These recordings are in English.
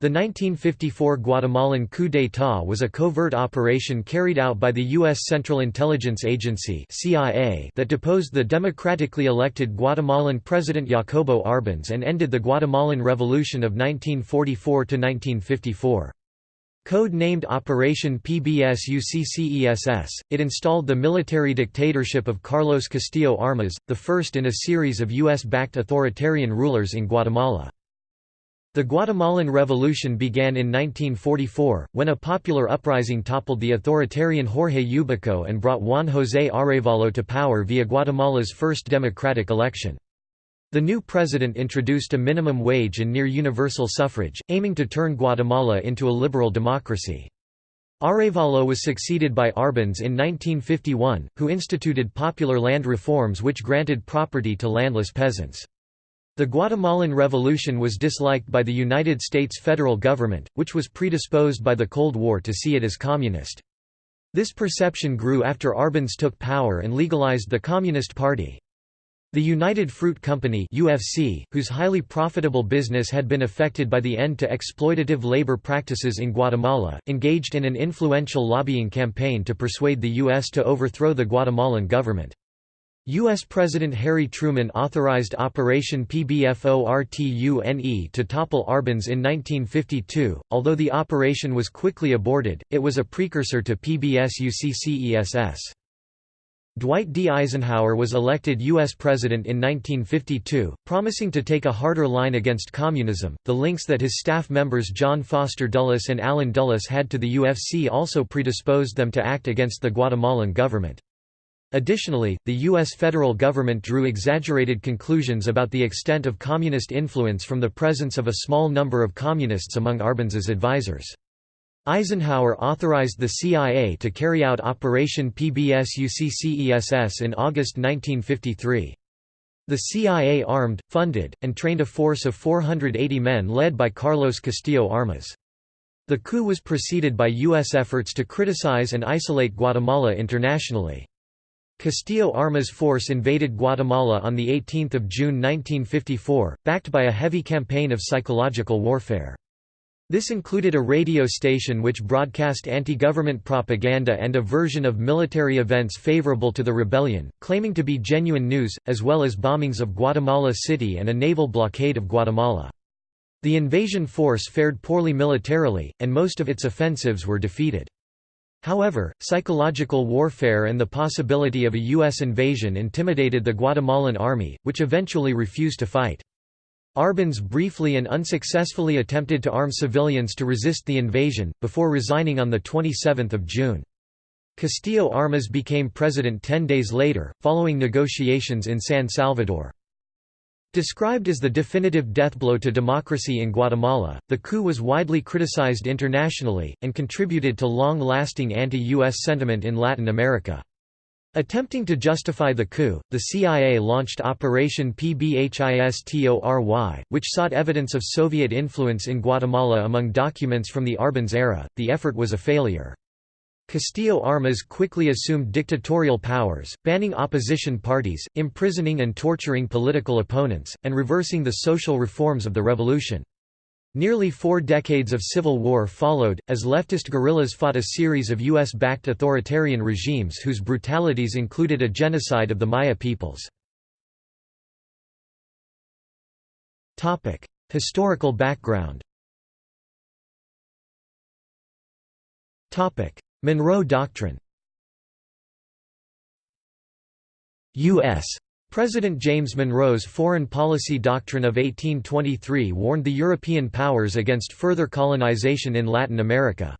The 1954 Guatemalan coup d'état was a covert operation carried out by the U.S. Central Intelligence Agency CIA that deposed the democratically elected Guatemalan President Jacobo Arbenz and ended the Guatemalan Revolution of 1944–1954. Code-named Operation PBSuccess, it installed the military dictatorship of Carlos Castillo Armas, the first in a series of U.S.-backed authoritarian rulers in Guatemala. The Guatemalan Revolution began in 1944, when a popular uprising toppled the authoritarian Jorge Ubico and brought Juan José Arevalo to power via Guatemala's first democratic election. The new president introduced a minimum wage and near-universal suffrage, aiming to turn Guatemala into a liberal democracy. Arevalo was succeeded by Arbenz in 1951, who instituted popular land reforms which granted property to landless peasants. The Guatemalan Revolution was disliked by the United States federal government, which was predisposed by the Cold War to see it as communist. This perception grew after Arbenz took power and legalized the Communist Party. The United Fruit Company UFC, whose highly profitable business had been affected by the end to exploitative labor practices in Guatemala, engaged in an influential lobbying campaign to persuade the U.S. to overthrow the Guatemalan government. U.S. President Harry Truman authorized Operation PBFORTUNE to topple Arbenz in 1952. Although the operation was quickly aborted, it was a precursor to PBSuccess. Dwight D. Eisenhower was elected U.S. President in 1952, promising to take a harder line against communism. The links that his staff members John Foster Dulles and Allen Dulles had to the UFC also predisposed them to act against the Guatemalan government. Additionally, the U.S. federal government drew exaggerated conclusions about the extent of communist influence from the presence of a small number of communists among Arbenz's advisers. Eisenhower authorized the CIA to carry out Operation PBSuccess in August 1953. The CIA armed, funded, and trained a force of 480 men led by Carlos Castillo Armas. The coup was preceded by U.S. efforts to criticize and isolate Guatemala internationally. Castillo Armas force invaded Guatemala on 18 June 1954, backed by a heavy campaign of psychological warfare. This included a radio station which broadcast anti-government propaganda and a version of military events favorable to the rebellion, claiming to be genuine news, as well as bombings of Guatemala City and a naval blockade of Guatemala. The invasion force fared poorly militarily, and most of its offensives were defeated. However, psychological warfare and the possibility of a U.S. invasion intimidated the Guatemalan army, which eventually refused to fight. Arbenz briefly and unsuccessfully attempted to arm civilians to resist the invasion, before resigning on 27 June. Castillo Armas became president ten days later, following negotiations in San Salvador. Described as the definitive deathblow to democracy in Guatemala, the coup was widely criticized internationally, and contributed to long-lasting anti-U.S. sentiment in Latin America. Attempting to justify the coup, the CIA launched Operation PBHISTORY, which sought evidence of Soviet influence in Guatemala among documents from the Arbenz era. The effort was a failure. Castillo Armas quickly assumed dictatorial powers, banning opposition parties, imprisoning and torturing political opponents, and reversing the social reforms of the revolution. Nearly four decades of civil war followed, as leftist guerrillas fought a series of U.S.-backed authoritarian regimes whose brutalities included a genocide of the Maya peoples. Historical background Monroe Doctrine U.S. President James Monroe's Foreign Policy Doctrine of 1823 warned the European powers against further colonization in Latin America.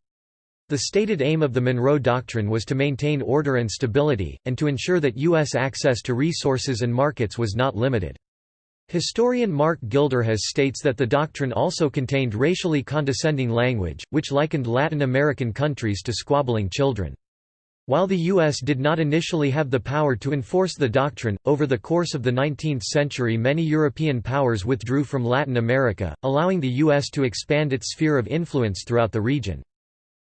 The stated aim of the Monroe Doctrine was to maintain order and stability, and to ensure that U.S. access to resources and markets was not limited. Historian Mark Gilderhus states that the doctrine also contained racially condescending language, which likened Latin American countries to squabbling children. While the U.S. did not initially have the power to enforce the doctrine, over the course of the 19th century many European powers withdrew from Latin America, allowing the U.S. to expand its sphere of influence throughout the region.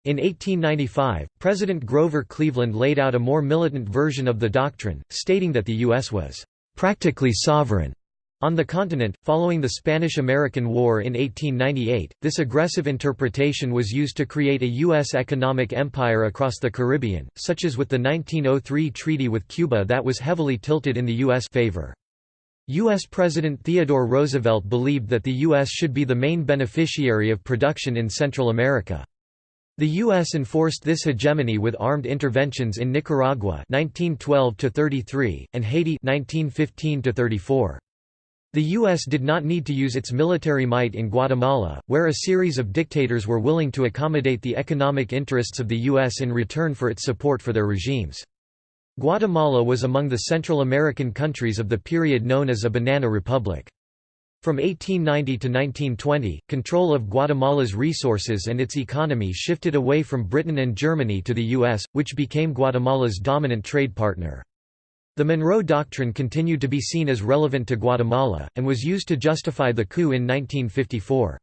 In 1895, President Grover Cleveland laid out a more militant version of the doctrine, stating that the U.S. was "...practically sovereign." On the continent, following the Spanish–American War in 1898, this aggressive interpretation was used to create a U.S. economic empire across the Caribbean, such as with the 1903 treaty with Cuba that was heavily tilted in the U.S. favor. U.S. President Theodore Roosevelt believed that the U.S. should be the main beneficiary of production in Central America. The U.S. enforced this hegemony with armed interventions in Nicaragua 1912 and Haiti 1915 -34. The U.S. did not need to use its military might in Guatemala, where a series of dictators were willing to accommodate the economic interests of the U.S. in return for its support for their regimes. Guatemala was among the Central American countries of the period known as a banana republic. From 1890 to 1920, control of Guatemala's resources and its economy shifted away from Britain and Germany to the U.S., which became Guatemala's dominant trade partner. The Monroe Doctrine continued to be seen as relevant to Guatemala, and was used to justify the coup in 1954.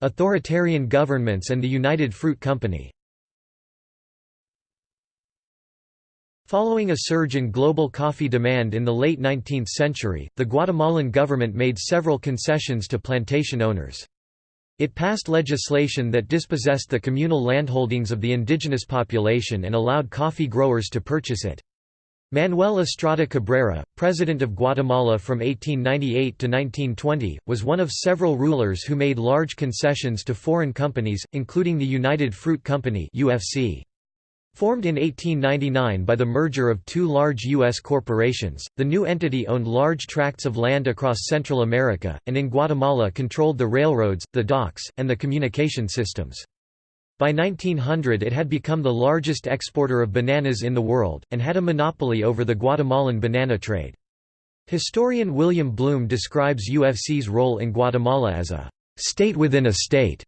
Authoritarian governments and the United Fruit Company Following a surge in global coffee demand in the late 19th century, the Guatemalan government made several concessions to plantation owners. It passed legislation that dispossessed the communal landholdings of the indigenous population and allowed coffee growers to purchase it. Manuel Estrada Cabrera, president of Guatemala from 1898 to 1920, was one of several rulers who made large concessions to foreign companies, including the United Fruit Company (UFC). Formed in 1899 by the merger of two large U.S. corporations, the new entity owned large tracts of land across Central America, and in Guatemala controlled the railroads, the docks, and the communication systems. By 1900 it had become the largest exporter of bananas in the world, and had a monopoly over the Guatemalan banana trade. Historian William Blum describes UFC's role in Guatemala as a «state within a state»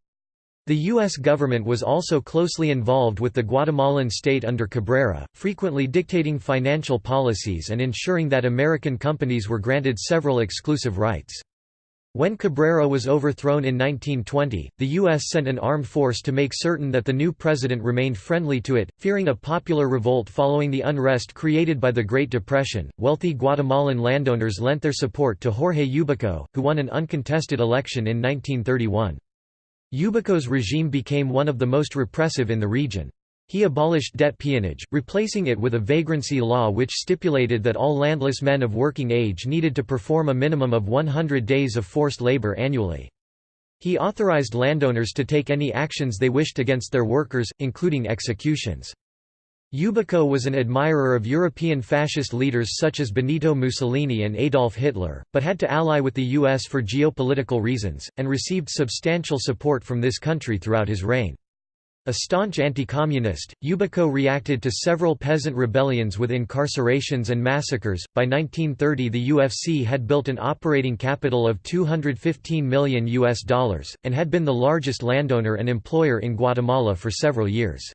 The U.S. government was also closely involved with the Guatemalan state under Cabrera, frequently dictating financial policies and ensuring that American companies were granted several exclusive rights. When Cabrera was overthrown in 1920, the U.S. sent an armed force to make certain that the new president remained friendly to it. Fearing a popular revolt following the unrest created by the Great Depression, wealthy Guatemalan landowners lent their support to Jorge Ubico, who won an uncontested election in 1931. Ubico's regime became one of the most repressive in the region. He abolished debt peonage, replacing it with a vagrancy law which stipulated that all landless men of working age needed to perform a minimum of 100 days of forced labor annually. He authorized landowners to take any actions they wished against their workers, including executions. Ubico was an admirer of European fascist leaders such as Benito Mussolini and Adolf Hitler, but had to ally with the U.S. for geopolitical reasons, and received substantial support from this country throughout his reign. A staunch anti-communist, Ubico reacted to several peasant rebellions with incarcerations and massacres. By 1930, the UFC had built an operating capital of 215 million US dollars and had been the largest landowner and employer in Guatemala for several years.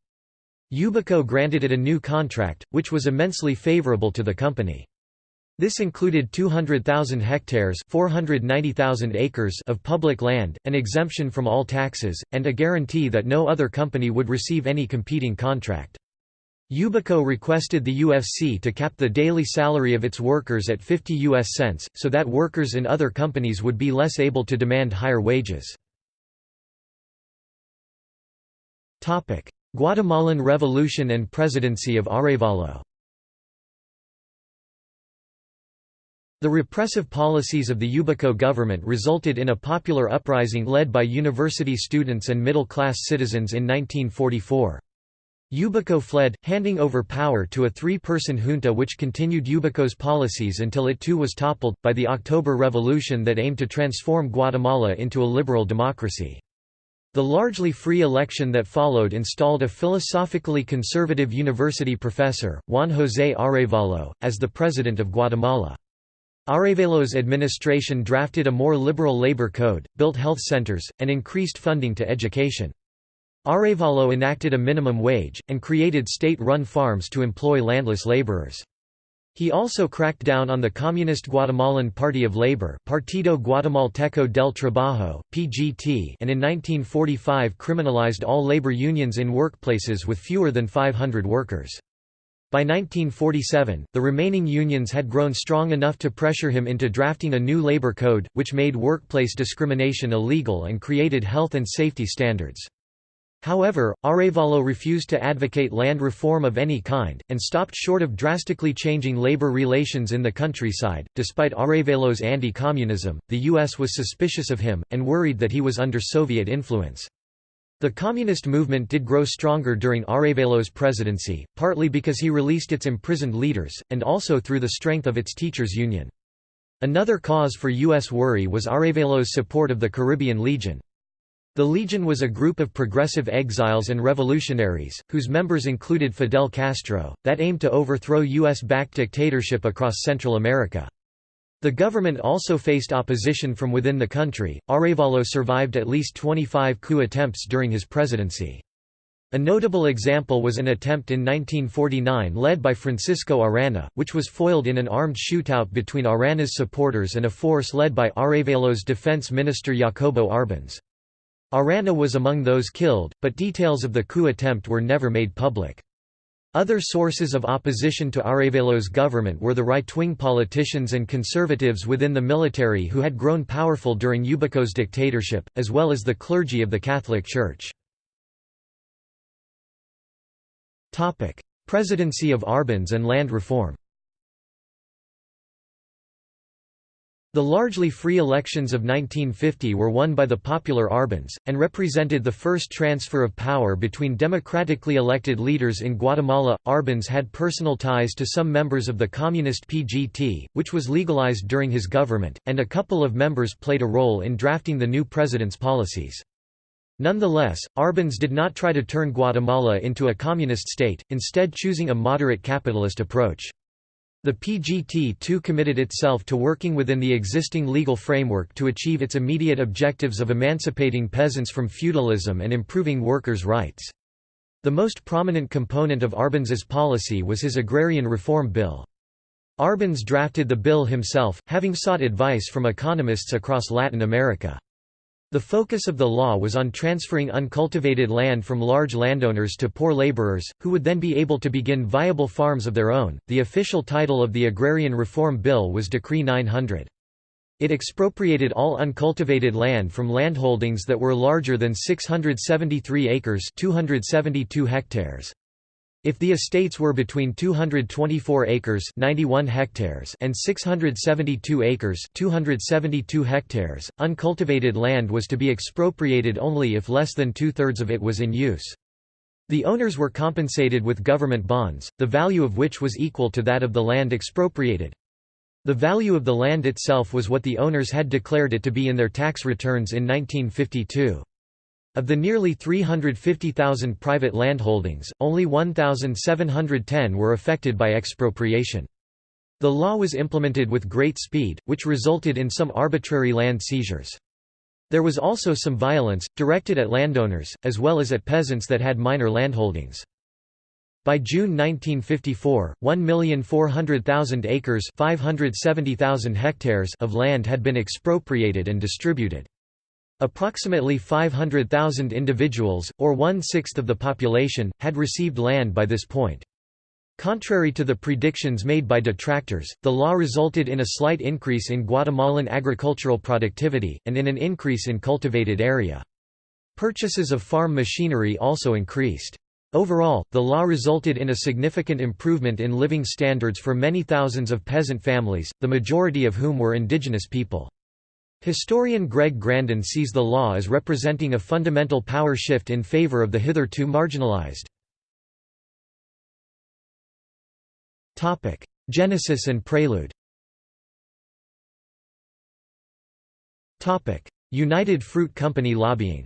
Ubico granted it a new contract, which was immensely favorable to the company. This included 200,000 hectares 490,000 acres of public land, an exemption from all taxes, and a guarantee that no other company would receive any competing contract. Ubico requested the UFC to cap the daily salary of its workers at 50 US cents, so that workers in other companies would be less able to demand higher wages. Guatemalan Revolution and Presidency of Arévalo The repressive policies of the Ubico government resulted in a popular uprising led by university students and middle-class citizens in 1944. Ubico fled, handing over power to a three-person junta which continued Ubico's policies until it too was toppled, by the October Revolution that aimed to transform Guatemala into a liberal democracy. The largely free election that followed installed a philosophically conservative university professor, Juan José Arevalo, as the president of Guatemala. Arevalo's administration drafted a more liberal labor code, built health centers, and increased funding to education. Arevalo enacted a minimum wage, and created state-run farms to employ landless laborers. He also cracked down on the Communist Guatemalan Party of Labor Partido Guatemalteco del Trabajo, PGT and in 1945 criminalized all labor unions in workplaces with fewer than 500 workers. By 1947, the remaining unions had grown strong enough to pressure him into drafting a new labor code, which made workplace discrimination illegal and created health and safety standards. However, Arévalo refused to advocate land reform of any kind, and stopped short of drastically changing labor relations in the countryside. Despite Arévalo's anti communism, the U.S. was suspicious of him, and worried that he was under Soviet influence. The communist movement did grow stronger during Arévalo's presidency, partly because he released its imprisoned leaders, and also through the strength of its teachers' union. Another cause for U.S. worry was Arévalo's support of the Caribbean Legion. The Legion was a group of progressive exiles and revolutionaries, whose members included Fidel Castro, that aimed to overthrow U.S.-backed dictatorship across Central America. The government also faced opposition from within the country. Arévalo survived at least 25 coup attempts during his presidency. A notable example was an attempt in 1949 led by Francisco Arana, which was foiled in an armed shootout between Arana's supporters and a force led by Arévalo's defense minister Jacobo Arbenz. Arana was among those killed, but details of the coup attempt were never made public. Other sources of opposition to Arévalo's government were the right-wing politicians and conservatives within the military who had grown powerful during Ubico's dictatorship, as well as the clergy of the Catholic Church. Presidency of Arbenz and land reform The largely free elections of 1950 were won by the popular Arbenz, and represented the first transfer of power between democratically elected leaders in Guatemala. Arbenz had personal ties to some members of the communist PGT, which was legalized during his government, and a couple of members played a role in drafting the new president's policies. Nonetheless, Arbenz did not try to turn Guatemala into a communist state, instead choosing a moderate capitalist approach. The PGT too committed itself to working within the existing legal framework to achieve its immediate objectives of emancipating peasants from feudalism and improving workers' rights. The most prominent component of Arbenz's policy was his agrarian reform bill. Arbenz drafted the bill himself, having sought advice from economists across Latin America. The focus of the law was on transferring uncultivated land from large landowners to poor laborers, who would then be able to begin viable farms of their own. The official title of the Agrarian Reform Bill was Decree 900. It expropriated all uncultivated land from landholdings that were larger than 673 acres 272 hectares. If the estates were between 224 acres 91 hectares and 672 acres 272 hectares, uncultivated land was to be expropriated only if less than two-thirds of it was in use. The owners were compensated with government bonds, the value of which was equal to that of the land expropriated. The value of the land itself was what the owners had declared it to be in their tax returns in 1952. Of the nearly 350,000 private landholdings, only 1,710 were affected by expropriation. The law was implemented with great speed, which resulted in some arbitrary land seizures. There was also some violence, directed at landowners, as well as at peasants that had minor landholdings. By June 1954, 1,400,000 acres 570,000 hectares of land had been expropriated and distributed. Approximately 500,000 individuals, or one-sixth of the population, had received land by this point. Contrary to the predictions made by detractors, the law resulted in a slight increase in Guatemalan agricultural productivity, and in an increase in cultivated area. Purchases of farm machinery also increased. Overall, the law resulted in a significant improvement in living standards for many thousands of peasant families, the majority of whom were indigenous people. Historian Greg Grandin sees the law as representing a fundamental power shift in favor of the hitherto marginalized. Genesis and prelude United Fruit Company lobbying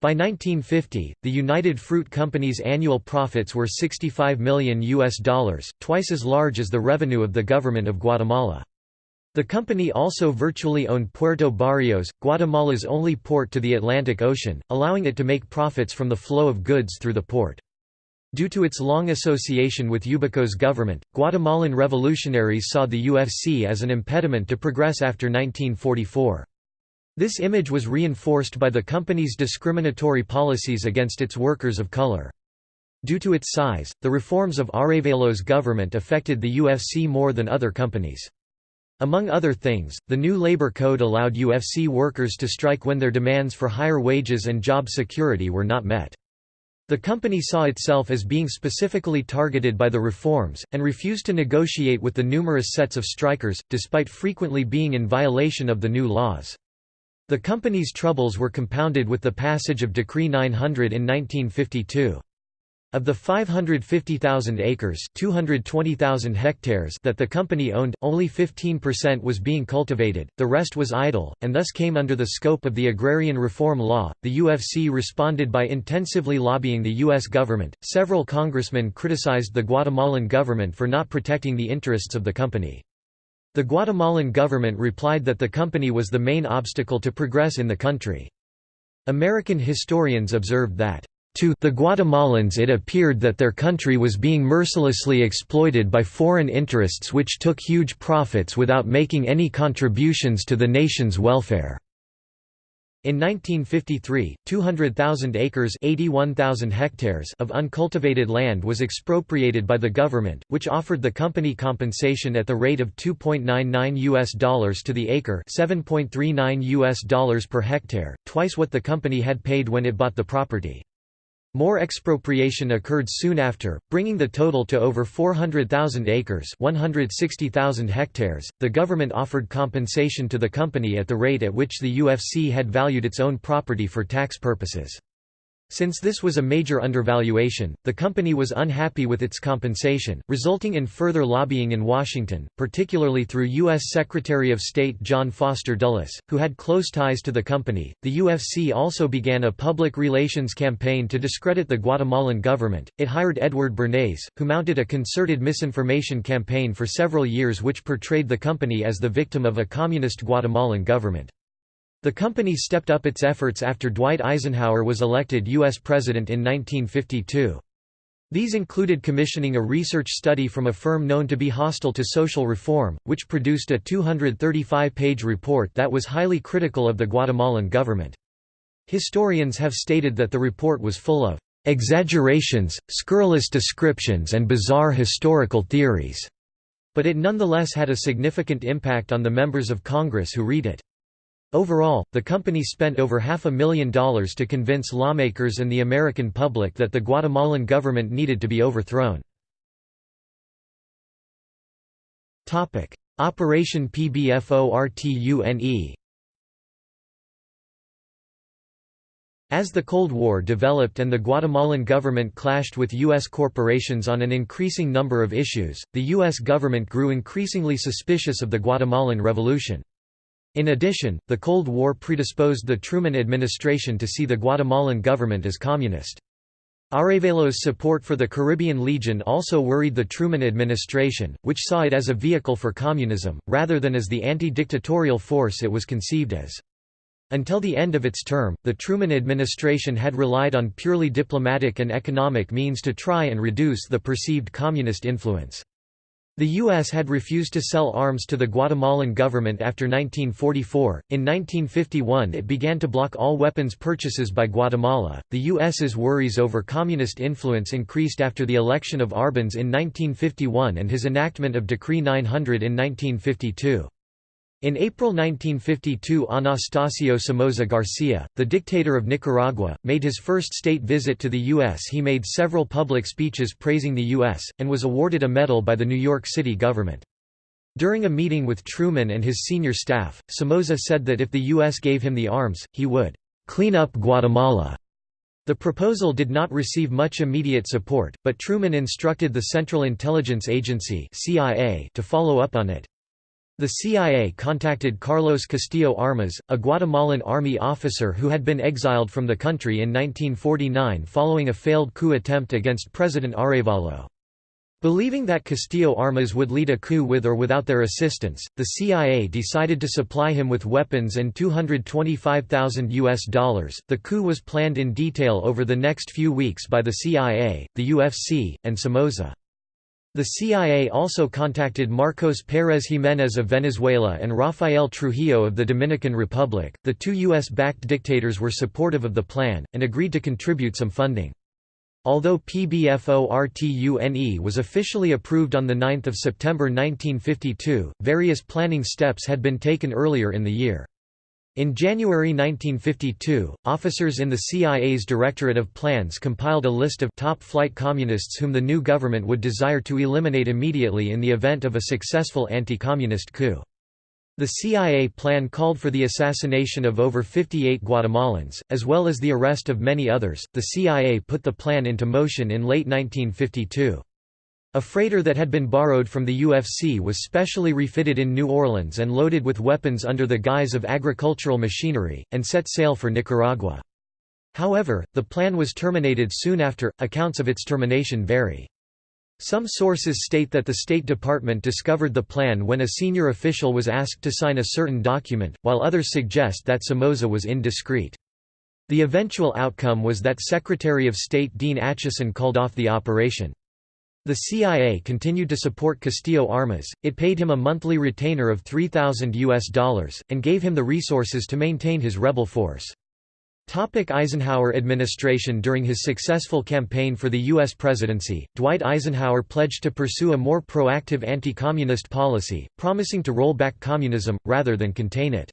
By 1950, the United Fruit Company's annual profits were 65 million US dollars, twice as large as the revenue of the government of Guatemala. The company also virtually owned Puerto Barrios, Guatemala's only port to the Atlantic Ocean, allowing it to make profits from the flow of goods through the port. Due to its long association with Ubico's government, Guatemalan revolutionaries saw the UFC as an impediment to progress after 1944. This image was reinforced by the company's discriminatory policies against its workers of color. Due to its size, the reforms of Arévalos' government affected the UFC more than other companies. Among other things, the new labor code allowed UFC workers to strike when their demands for higher wages and job security were not met. The company saw itself as being specifically targeted by the reforms, and refused to negotiate with the numerous sets of strikers, despite frequently being in violation of the new laws. The company's troubles were compounded with the passage of Decree 900 in 1952. Of the 550,000 acres 220,000 hectares that the company owned, only 15% was being cultivated, the rest was idle, and thus came under the scope of the Agrarian Reform Law. The UFC responded by intensively lobbying the U.S. government. Several congressmen criticized the Guatemalan government for not protecting the interests of the company. The Guatemalan government replied that the company was the main obstacle to progress in the country. American historians observed that to the Guatemalans it appeared that their country was being mercilessly exploited by foreign interests which took huge profits without making any contributions to the nation's welfare. In 1953, 200,000 acres 81,000 hectares of uncultivated land was expropriated by the government, which offered the company compensation at the rate of 2.99 US dollars to the acre 7.39 US dollars per hectare, twice what the company had paid when it bought the property. More expropriation occurred soon after, bringing the total to over 400,000 acres 160,000 hectares. The government offered compensation to the company at the rate at which the UFC had valued its own property for tax purposes. Since this was a major undervaluation, the company was unhappy with its compensation, resulting in further lobbying in Washington, particularly through U.S. Secretary of State John Foster Dulles, who had close ties to the company. The UFC also began a public relations campaign to discredit the Guatemalan government. It hired Edward Bernays, who mounted a concerted misinformation campaign for several years which portrayed the company as the victim of a communist Guatemalan government. The company stepped up its efforts after Dwight Eisenhower was elected U.S. President in 1952. These included commissioning a research study from a firm known to be hostile to social reform, which produced a 235-page report that was highly critical of the Guatemalan government. Historians have stated that the report was full of exaggerations, scurrilous descriptions and bizarre historical theories, but it nonetheless had a significant impact on the members of Congress who read it. Overall, the company spent over half a million dollars to convince lawmakers and the American public that the Guatemalan government needed to be overthrown. Operation PBFORTUNE As the Cold War developed and the Guatemalan government clashed with U.S. corporations on an increasing number of issues, the U.S. government grew increasingly suspicious of the Guatemalan Revolution. In addition, the Cold War predisposed the Truman administration to see the Guatemalan government as communist. Arévalos' support for the Caribbean Legion also worried the Truman administration, which saw it as a vehicle for communism, rather than as the anti-dictatorial force it was conceived as. Until the end of its term, the Truman administration had relied on purely diplomatic and economic means to try and reduce the perceived communist influence. The U.S. had refused to sell arms to the Guatemalan government after 1944. In 1951, it began to block all weapons purchases by Guatemala. The U.S.'s worries over communist influence increased after the election of Arbenz in 1951 and his enactment of Decree 900 in 1952. In April 1952 Anastasio Somoza Garcia, the dictator of Nicaragua, made his first state visit to the U.S. He made several public speeches praising the U.S., and was awarded a medal by the New York City government. During a meeting with Truman and his senior staff, Somoza said that if the U.S. gave him the arms, he would «clean up Guatemala». The proposal did not receive much immediate support, but Truman instructed the Central Intelligence Agency to follow up on it. The CIA contacted Carlos Castillo Armas, a Guatemalan army officer who had been exiled from the country in 1949 following a failed coup attempt against President Arevalo. Believing that Castillo Armas would lead a coup with or without their assistance, the CIA decided to supply him with weapons and 225,000 US dollars. The coup was planned in detail over the next few weeks by the CIA, the UFC, and Somoza. The CIA also contacted Marcos Pérez Jiménez of Venezuela and Rafael Trujillo of the Dominican Republic. The two U.S. backed dictators were supportive of the plan, and agreed to contribute some funding. Although PBFORTUNE was officially approved on 9 September 1952, various planning steps had been taken earlier in the year. In January 1952, officers in the CIA's Directorate of Plans compiled a list of top-flight communists whom the new government would desire to eliminate immediately in the event of a successful anti-communist coup. The CIA plan called for the assassination of over 58 Guatemalans, as well as the arrest of many others. The CIA put the plan into motion in late 1952. A freighter that had been borrowed from the UFC was specially refitted in New Orleans and loaded with weapons under the guise of agricultural machinery, and set sail for Nicaragua. However, the plan was terminated soon after, accounts of its termination vary. Some sources state that the State Department discovered the plan when a senior official was asked to sign a certain document, while others suggest that Somoza was indiscreet. The eventual outcome was that Secretary of State Dean Acheson called off the operation. The CIA continued to support Castillo Armas, it paid him a monthly retainer of 3,000 US dollars, and gave him the resources to maintain his rebel force. Topic Eisenhower administration During his successful campaign for the U.S. presidency, Dwight Eisenhower pledged to pursue a more proactive anti-communist policy, promising to roll back communism, rather than contain it.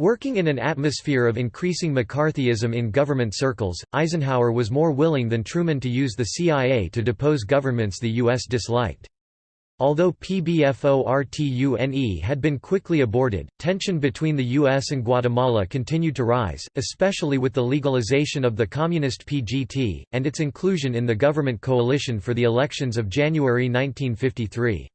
Working in an atmosphere of increasing McCarthyism in government circles, Eisenhower was more willing than Truman to use the CIA to depose governments the U.S. disliked. Although PBFORTUNE had been quickly aborted, tension between the U.S. and Guatemala continued to rise, especially with the legalization of the communist PGT, and its inclusion in the government coalition for the elections of January 1953.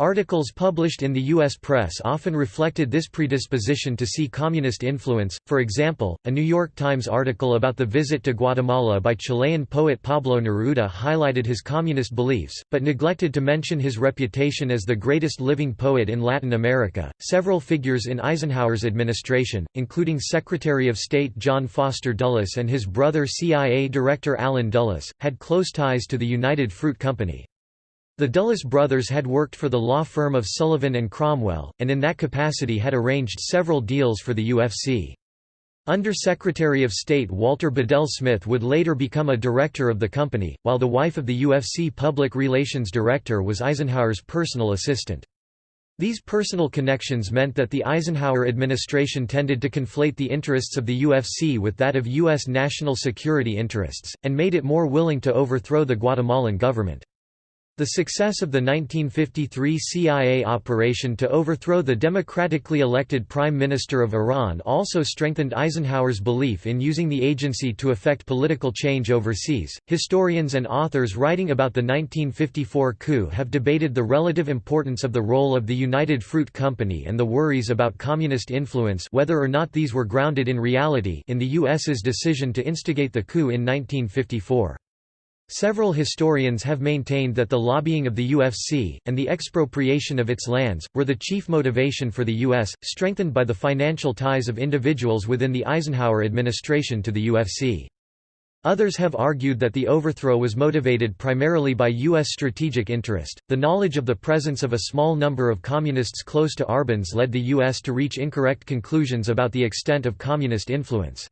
Articles published in the U.S. press often reflected this predisposition to see communist influence, for example, a New York Times article about the visit to Guatemala by Chilean poet Pablo Neruda highlighted his communist beliefs, but neglected to mention his reputation as the greatest living poet in Latin America. Several figures in Eisenhower's administration, including Secretary of State John Foster Dulles and his brother CIA Director Allen Dulles, had close ties to the United Fruit Company. The Dulles brothers had worked for the law firm of Sullivan and Cromwell, and in that capacity had arranged several deals for the UFC. Under-Secretary of State Walter Bedell Smith would later become a director of the company, while the wife of the UFC public relations director was Eisenhower's personal assistant. These personal connections meant that the Eisenhower administration tended to conflate the interests of the UFC with that of U.S. national security interests, and made it more willing to overthrow the Guatemalan government. The success of the 1953 CIA operation to overthrow the democratically elected Prime Minister of Iran also strengthened Eisenhower's belief in using the agency to effect political change overseas. Historians and authors writing about the 1954 coup have debated the relative importance of the role of the United Fruit Company and the worries about communist influence whether or not these were grounded in reality in the US's decision to instigate the coup in 1954. Several historians have maintained that the lobbying of the UFC, and the expropriation of its lands, were the chief motivation for the U.S., strengthened by the financial ties of individuals within the Eisenhower administration to the UFC. Others have argued that the overthrow was motivated primarily by U.S. strategic interest. The knowledge of the presence of a small number of communists close to Arbenz led the U.S. to reach incorrect conclusions about the extent of communist influence.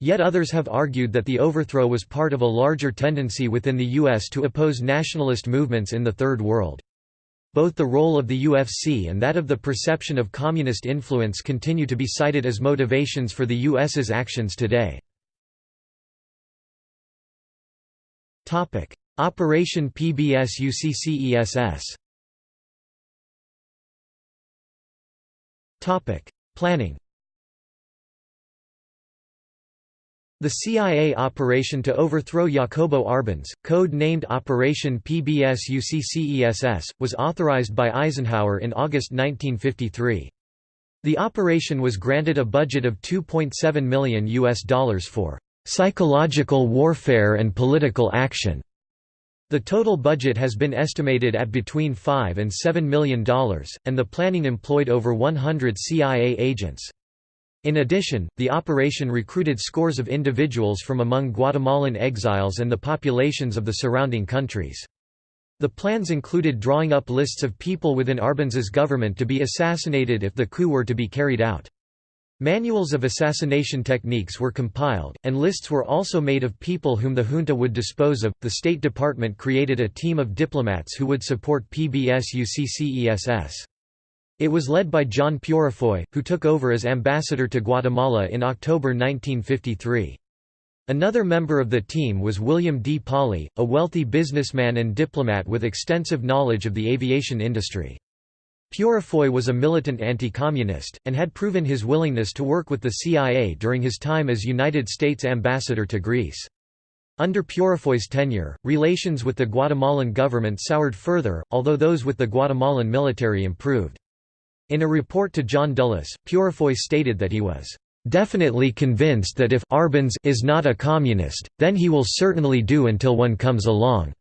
Yet others have argued that the overthrow was part of a larger tendency within the U.S. to oppose nationalist movements in the Third World. Both the role of the UFC and that of the perception of communist influence continue to be cited as motivations for the U.S.'s actions today. Operation PBSuccess Planning The CIA operation to overthrow Jacobo Arbenz, code-named Operation PBSuccess, was authorized by Eisenhower in August 1953. The operation was granted a budget of 2.7 million US dollars for psychological warfare and political action. The total budget has been estimated at between 5 and 7 million dollars, and the planning employed over 100 CIA agents. In addition, the operation recruited scores of individuals from among Guatemalan exiles and the populations of the surrounding countries. The plans included drawing up lists of people within Arbenz's government to be assassinated if the coup were to be carried out. Manuals of assassination techniques were compiled, and lists were also made of people whom the junta would dispose of. The State Department created a team of diplomats who would support PBSuccess. It was led by John Peurifoy, who took over as ambassador to Guatemala in October 1953. Another member of the team was William D. Pawley, a wealthy businessman and diplomat with extensive knowledge of the aviation industry. Peurifoy was a militant anti-communist, and had proven his willingness to work with the CIA during his time as United States ambassador to Greece. Under Peurifoy's tenure, relations with the Guatemalan government soured further, although those with the Guatemalan military improved. In a report to John Dulles, Peurifoy stated that he was definitely convinced that if Arbenz is not a communist, then he will certainly do until one comes along.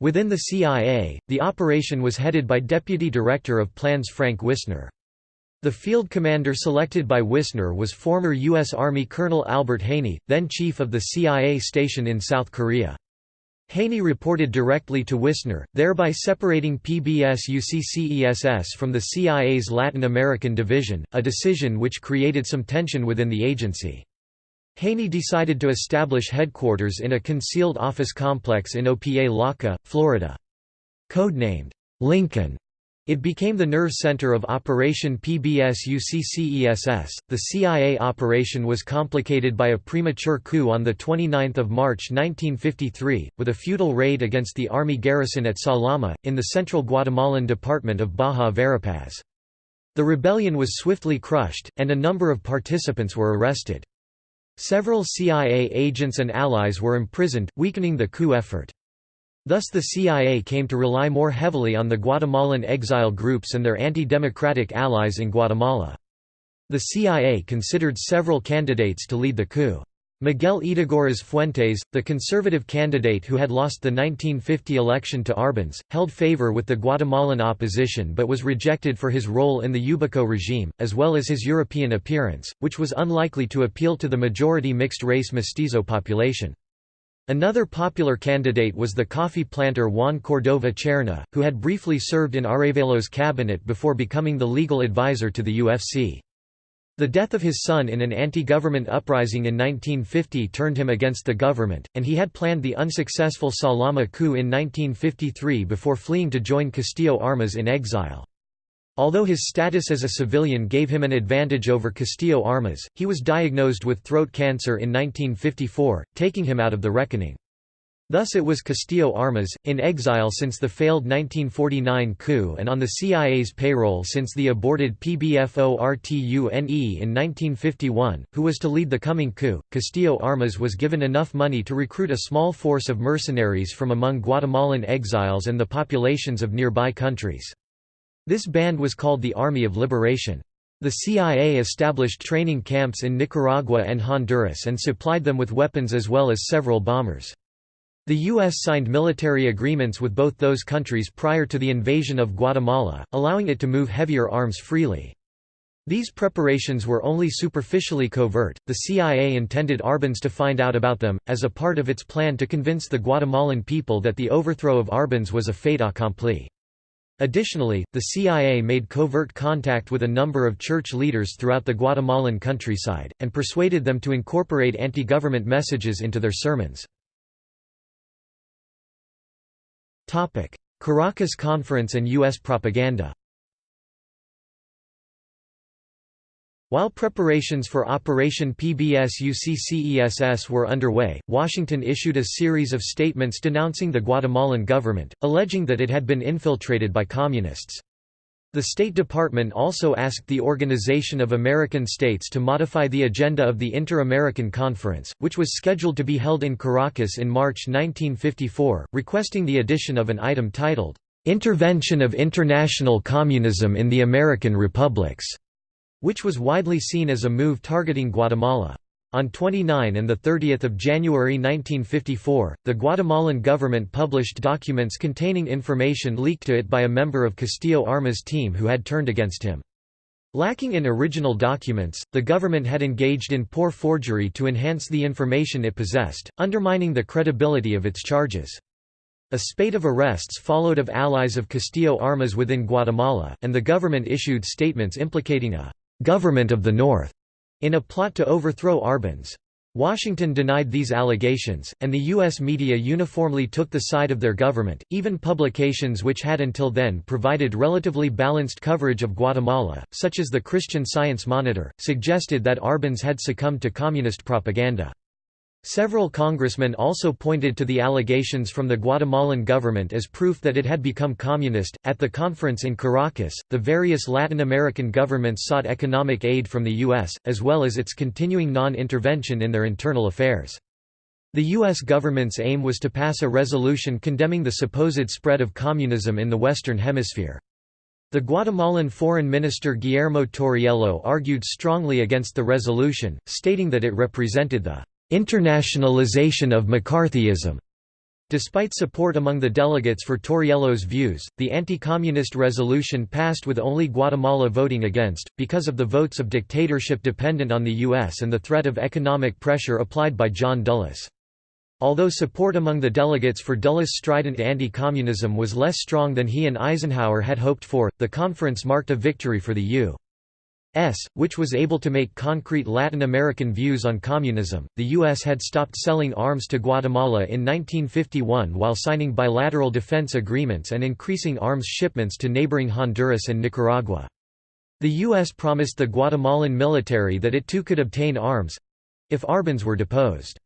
Within the CIA, the operation was headed by Deputy Director of Plans Frank Wisner. The field commander selected by Wisner was former U.S. Army Colonel Albert Haney, then chief of the CIA station in South Korea. Haney reported directly to Wisner, thereby separating PBSuccess from the CIA's Latin American division, a decision which created some tension within the agency. Haney decided to establish headquarters in a concealed office complex in Opa-locka, Florida. Codenamed, Lincoln, it became the nerve center of Operation PBSuccess. The CIA operation was complicated by a premature coup on 29 March 1953, with a futile raid against the army garrison at Salama, in the central Guatemalan department of Baja Verapaz. The rebellion was swiftly crushed, and a number of participants were arrested. Several CIA agents and allies were imprisoned, weakening the coup effort. Thus the CIA came to rely more heavily on the Guatemalan exile groups and their anti-democratic allies in Guatemala. The CIA considered several candidates to lead the coup. Miguel Ydígoras Fuentes, the conservative candidate who had lost the 1950 election to Arbenz, held favor with the Guatemalan opposition but was rejected for his role in the Ubico regime, as well as his European appearance, which was unlikely to appeal to the majority mixed-race mestizo population. Another popular candidate was the coffee planter Juan Cordova Cerna, who had briefly served in Arevalo's cabinet before becoming the legal advisor to the UFC. The death of his son in an anti-government uprising in 1950 turned him against the government, and he had planned the unsuccessful Salama coup in 1953 before fleeing to join Castillo Armas in exile. Although his status as a civilian gave him an advantage over Castillo Armas, he was diagnosed with throat cancer in 1954, taking him out of the reckoning. Thus it was Castillo Armas, in exile since the failed 1949 coup and on the CIA's payroll since the aborted PBFORTUNE in 1951, who was to lead the coming coup. Castillo Armas was given enough money to recruit a small force of mercenaries from among Guatemalan exiles and the populations of nearby countries. This band was called the Army of Liberation. The CIA established training camps in Nicaragua and Honduras and supplied them with weapons as well as several bombers. The U.S. signed military agreements with both those countries prior to the invasion of Guatemala, allowing it to move heavier arms freely. These preparations were only superficially covert, the CIA intended Arbenz to find out about them, as a part of its plan to convince the Guatemalan people that the overthrow of Arbenz was a fait accompli. Additionally, the CIA made covert contact with a number of church leaders throughout the Guatemalan countryside, and persuaded them to incorporate anti-government messages into their sermons. Caracas Conference and U.S. propaganda While preparations for Operation PBSuccess were underway, Washington issued a series of statements denouncing the Guatemalan government, alleging that it had been infiltrated by communists. The State Department also asked the Organization of American States to modify the agenda of the Inter-American Conference, which was scheduled to be held in Caracas in March 1954, requesting the addition of an item titled, "'Intervention of International Communism in the American Republics' which was widely seen as a move targeting Guatemala. On 29 and 30 January 1954, the Guatemalan government published documents containing information leaked to it by a member of Castillo Armas' team who had turned against him. Lacking in original documents, the government had engaged in poor forgery to enhance the information it possessed, undermining the credibility of its charges. A spate of arrests followed of allies of Castillo Armas within Guatemala, and the government issued statements implicating a "'Government of the North' in a plot to overthrow Arbenz. Washington denied these allegations, and the U.S. media uniformly took the side of their government. Even publications which had until then provided relatively balanced coverage of Guatemala, such as the Christian Science Monitor, suggested that Arbenz had succumbed to communist propaganda. Several congressmen also pointed to the allegations from the Guatemalan government as proof that it had become communist. At the conference in Caracas, the various Latin American governments sought economic aid from the U.S., as well as its continuing non intervention in their internal affairs. The U.S. government's aim was to pass a resolution condemning the supposed spread of communism in the Western Hemisphere. The Guatemalan Foreign Minister Guillermo Torriello argued strongly against the resolution, stating that it represented the internationalization of McCarthyism. Despite support among the delegates for Torriello's views, the anti-communist resolution passed with only Guatemala voting against, because of the votes of dictatorship dependent on the U.S. and the threat of economic pressure applied by John Dulles. Although support among the delegates for Dulles' strident anti-communism was less strong than he and Eisenhower had hoped for, the conference marked a victory for the U. S, which was able to make concrete Latin American views on communism. The U.S. had stopped selling arms to Guatemala in 1951 while signing bilateral defense agreements and increasing arms shipments to neighboring Honduras and Nicaragua. The U.S. promised the Guatemalan military that it too could obtain arms if Arbenz were deposed.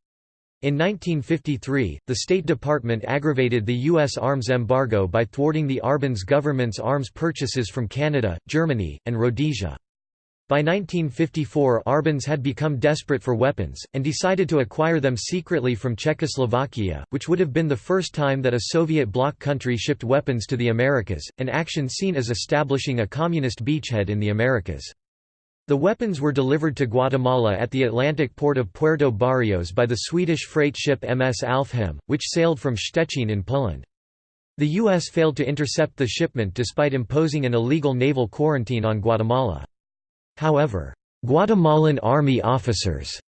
In 1953, the State Department aggravated the U.S. arms embargo by thwarting the Arbenz government's arms purchases from Canada, Germany, and Rhodesia. By 1954 Arbenz had become desperate for weapons, and decided to acquire them secretly from Czechoslovakia, which would have been the first time that a Soviet bloc country shipped weapons to the Americas, an action seen as establishing a communist beachhead in the Americas. The weapons were delivered to Guatemala at the Atlantic port of Puerto Barrios by the Swedish freight ship MS Alfhem, which sailed from Szczecin in Poland. The U.S. failed to intercept the shipment despite imposing an illegal naval quarantine on Guatemala. However, Guatemalan army officers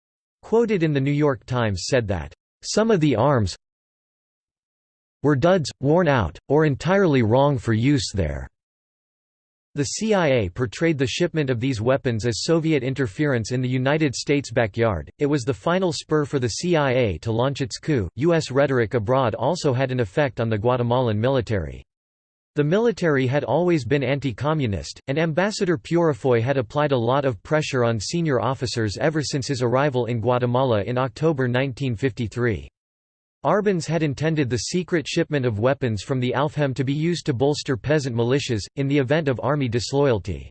quoted in the New York Times said that, "...some of the arms were duds, worn out, or entirely wrong for use there." The CIA portrayed the shipment of these weapons as Soviet interference in the United States backyard. It was the final spur for the CIA to launch its coup. U.S. rhetoric abroad also had an effect on the Guatemalan military. The military had always been anti-communist, and Ambassador Peurifoy had applied a lot of pressure on senior officers ever since his arrival in Guatemala in October 1953. Arbenz had intended the secret shipment of weapons from the Alfhem to be used to bolster peasant militias, in the event of army disloyalty.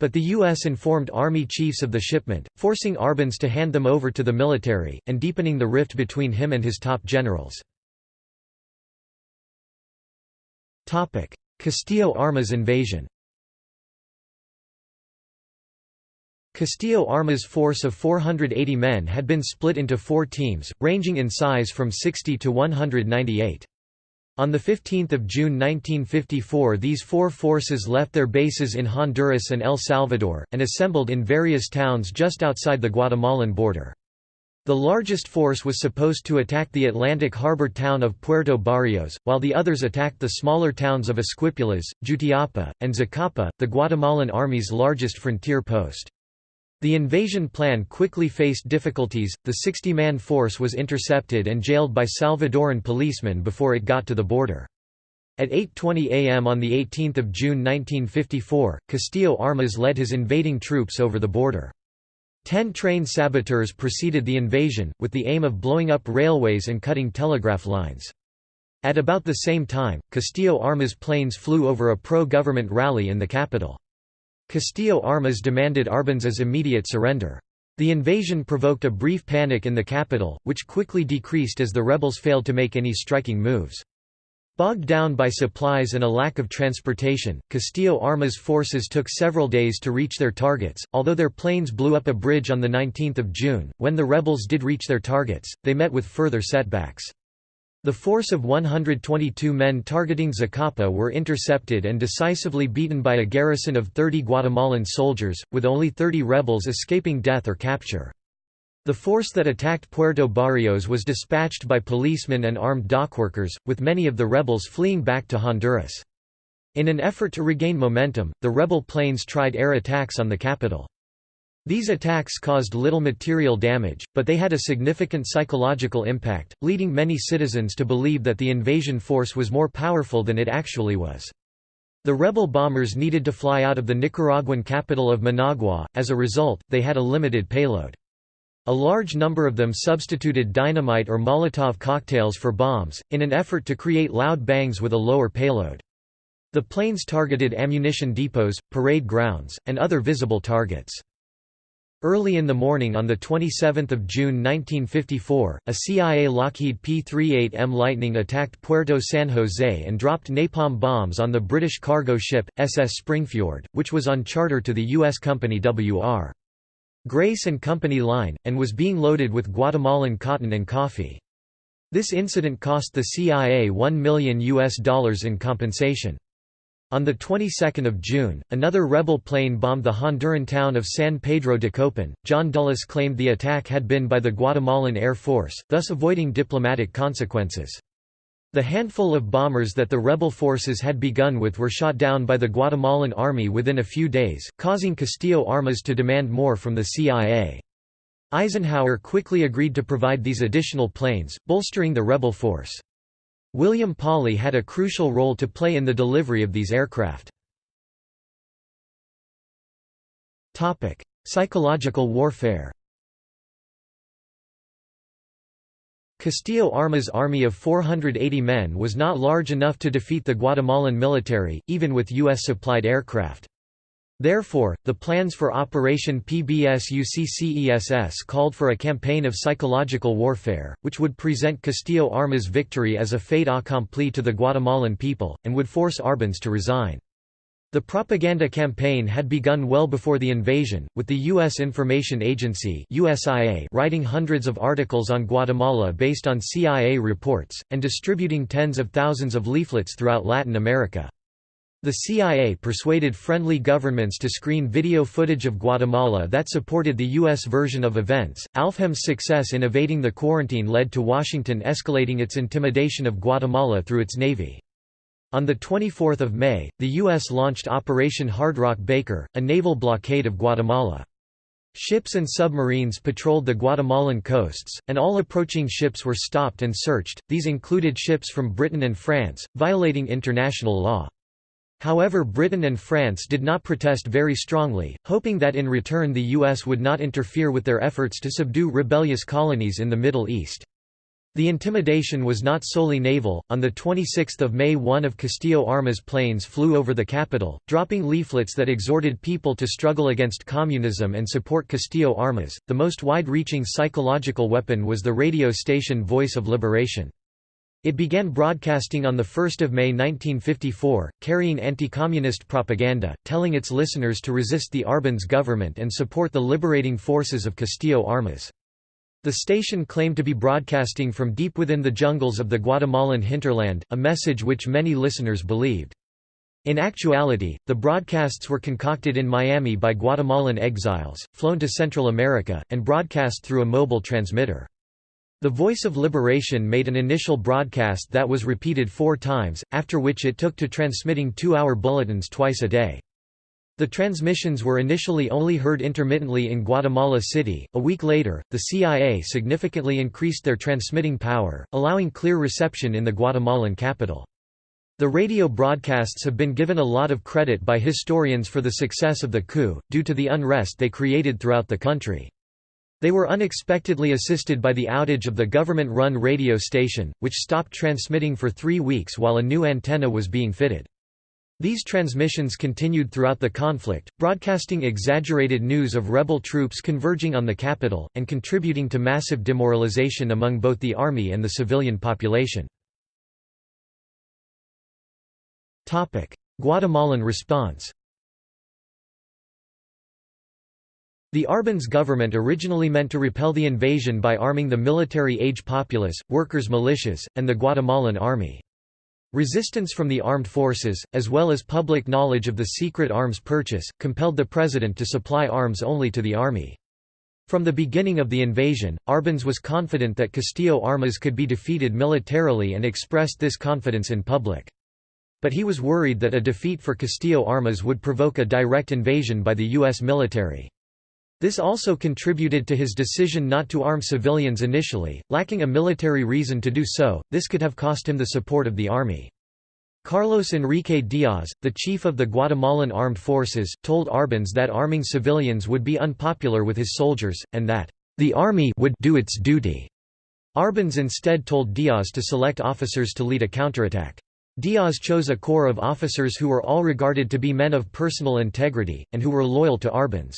But the U.S. informed army chiefs of the shipment, forcing Arbenz to hand them over to the military, and deepening the rift between him and his top generals. Castillo Armas invasion Castillo Armas' force of 480 men had been split into four teams, ranging in size from 60 to 198. On 15 June 1954 these four forces left their bases in Honduras and El Salvador, and assembled in various towns just outside the Guatemalan border. The largest force was supposed to attack the Atlantic harbor town of Puerto Barrios, while the others attacked the smaller towns of Esquipulas, Jutiapa, and Zacapa, the Guatemalan army's largest frontier post. The invasion plan quickly faced difficulties, the 60-man force was intercepted and jailed by Salvadoran policemen before it got to the border. At 8.20 am on 18 June 1954, Castillo Armas led his invading troops over the border. Ten train saboteurs preceded the invasion, with the aim of blowing up railways and cutting telegraph lines. At about the same time, Castillo Armas planes flew over a pro-government rally in the capital. Castillo Armas demanded Arbenz's immediate surrender. The invasion provoked a brief panic in the capital, which quickly decreased as the rebels failed to make any striking moves. Bogged down by supplies and a lack of transportation, Castillo Armas forces took several days to reach their targets, although their planes blew up a bridge on 19 June. When the rebels did reach their targets, they met with further setbacks. The force of 122 men targeting Zacapa were intercepted and decisively beaten by a garrison of 30 Guatemalan soldiers, with only 30 rebels escaping death or capture. The force that attacked Puerto Barrios was dispatched by policemen and armed dockworkers, with many of the rebels fleeing back to Honduras. In an effort to regain momentum, the rebel planes tried air attacks on the capital. These attacks caused little material damage, but they had a significant psychological impact, leading many citizens to believe that the invasion force was more powerful than it actually was. The rebel bombers needed to fly out of the Nicaraguan capital of Managua, as a result, they had a limited payload. A large number of them substituted dynamite or Molotov cocktails for bombs, in an effort to create loud bangs with a lower payload. The planes targeted ammunition depots, parade grounds, and other visible targets. Early in the morning on 27 June 1954, a CIA Lockheed P-38M Lightning attacked Puerto San Jose and dropped napalm bombs on the British cargo ship, SS Springfjord, which was on charter to the U.S. company W.R. Grace and Company Line, and was being loaded with Guatemalan cotton and coffee. This incident cost the CIA 1 million US dollars in compensation. On the 22nd of June, another rebel plane bombed the Honduran town of San Pedro de Copan. John Dulles claimed the attack had been by the Guatemalan Air Force, thus avoiding diplomatic consequences. The handful of bombers that the rebel forces had begun with were shot down by the Guatemalan army within a few days, causing Castillo Armas to demand more from the CIA. Eisenhower quickly agreed to provide these additional planes, bolstering the rebel force. William Pawley had a crucial role to play in the delivery of these aircraft. Psychological warfare Castillo Armas' army of 480 men was not large enough to defeat the Guatemalan military, even with U.S.-supplied aircraft. Therefore, the plans for Operation PBSuccess called for a campaign of psychological warfare, which would present Castillo Armas' victory as a fait accompli to the Guatemalan people, and would force Arbenz to resign. The propaganda campaign had begun well before the invasion, with the U.S. Information Agency USIA writing hundreds of articles on Guatemala based on CIA reports, and distributing tens of thousands of leaflets throughout Latin America. The CIA persuaded friendly governments to screen video footage of Guatemala that supported the U.S. version of events. ALFHEM's success in evading the quarantine led to Washington escalating its intimidation of Guatemala through its navy. On 24 May, the U.S. launched Operation Hardrock Baker, a naval blockade of Guatemala. Ships and submarines patrolled the Guatemalan coasts, and all approaching ships were stopped and searched, these included ships from Britain and France, violating international law. However Britain and France did not protest very strongly, hoping that in return the US would not interfere with their efforts to subdue rebellious colonies in the Middle East. The intimidation was not solely naval. On the 26th of May, one of Castillo Armas' planes flew over the capital, dropping leaflets that exhorted people to struggle against communism and support Castillo Armas. The most wide-reaching psychological weapon was the radio station Voice of Liberation. It began broadcasting on 1 May 1954, carrying anti-communist propaganda, telling its listeners to resist the Arbenz government and support the liberating forces of Castillo Armas. The station claimed to be broadcasting from deep within the jungles of the Guatemalan hinterland, a message which many listeners believed. In actuality, the broadcasts were concocted in Miami by Guatemalan exiles, flown to Central America, and broadcast through a mobile transmitter. The Voice of Liberation made an initial broadcast that was repeated four times, after which it took to transmitting two-hour bulletins twice a day. The transmissions were initially only heard intermittently in Guatemala City. A week later, the CIA significantly increased their transmitting power, allowing clear reception in the Guatemalan capital. The radio broadcasts have been given a lot of credit by historians for the success of the coup, due to the unrest they created throughout the country. They were unexpectedly assisted by the outage of the government-run radio station, which stopped transmitting for three weeks while a new antenna was being fitted. These transmissions continued throughout the conflict, broadcasting exaggerated news of rebel troops converging on the capital, and contributing to massive demoralization among both the army and the civilian population. Guatemalan response The Arbenz government originally meant to repel the invasion by arming the military-age populace, workers' militias, and the Guatemalan army. Resistance from the armed forces, as well as public knowledge of the secret arms purchase, compelled the president to supply arms only to the army. From the beginning of the invasion, Arbenz was confident that Castillo Armas could be defeated militarily and expressed this confidence in public. But he was worried that a defeat for Castillo Armas would provoke a direct invasion by the U.S. military. This also contributed to his decision not to arm civilians initially, lacking a military reason to do so, this could have cost him the support of the army. Carlos Enrique Diaz, the chief of the Guatemalan armed forces, told Arbenz that arming civilians would be unpopular with his soldiers, and that, "...the army would do its duty." Arbenz instead told Diaz to select officers to lead a counterattack. Diaz chose a corps of officers who were all regarded to be men of personal integrity, and who were loyal to Arbenz.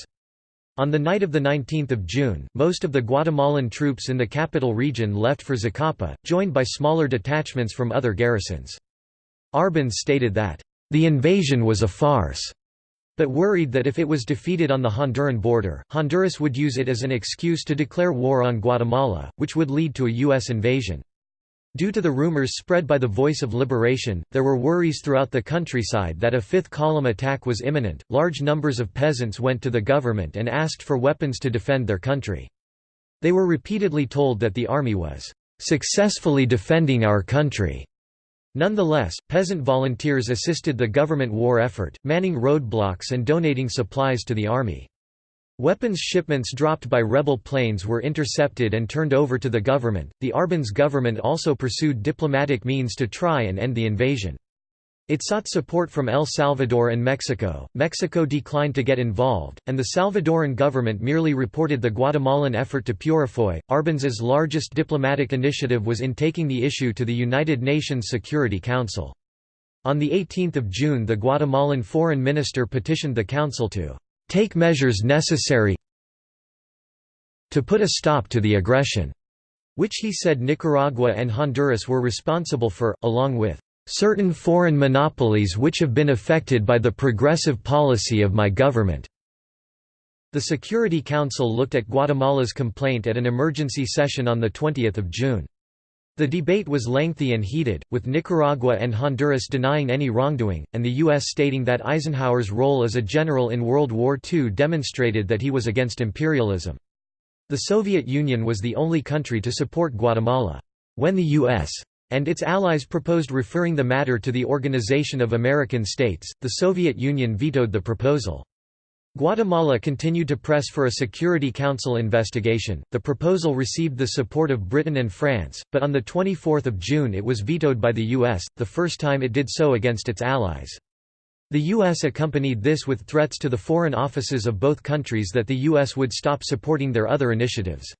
On the night of 19 June, most of the Guatemalan troops in the capital region left for Zacapa, joined by smaller detachments from other garrisons. Arbenz stated that, "...the invasion was a farce." but worried that if it was defeated on the Honduran border, Honduras would use it as an excuse to declare war on Guatemala, which would lead to a U.S. invasion. Due to the rumors spread by the Voice of Liberation, there were worries throughout the countryside that a fifth column attack was imminent. Large numbers of peasants went to the government and asked for weapons to defend their country. They were repeatedly told that the army was successfully defending our country Nonetheless, peasant volunteers assisted the government war effort, manning roadblocks and donating supplies to the army. Weapons shipments dropped by rebel planes were intercepted and turned over to the government. The Arbenz government also pursued diplomatic means to try and end the invasion. It sought support from El Salvador and Mexico. Mexico declined to get involved, and the Salvadoran government merely reported the Guatemalan effort to Peurifoy. Arbenz's largest diplomatic initiative was in taking the issue to the United Nations Security Council. On 18 June the Guatemalan foreign minister petitioned the council to take measures necessary to put a stop to the aggression, which he said Nicaragua and Honduras were responsible for, along with certain foreign monopolies which have been affected by the progressive policy of my government." The Security Council looked at Guatemala's complaint at an emergency session on 20 June. The debate was lengthy and heated, with Nicaragua and Honduras denying any wrongdoing, and the U.S. stating that Eisenhower's role as a general in World War II demonstrated that he was against imperialism. The Soviet Union was the only country to support Guatemala. When the U.S and its allies proposed referring the matter to the Organization of American States, the Soviet Union vetoed the proposal. Guatemala continued to press for a Security Council investigation. The proposal received the support of Britain and France, but on the 24th of June it was vetoed by the US, the first time it did so against its allies. The U.S. accompanied this with threats to the foreign offices of both countries that the U.S. would stop supporting their other initiatives.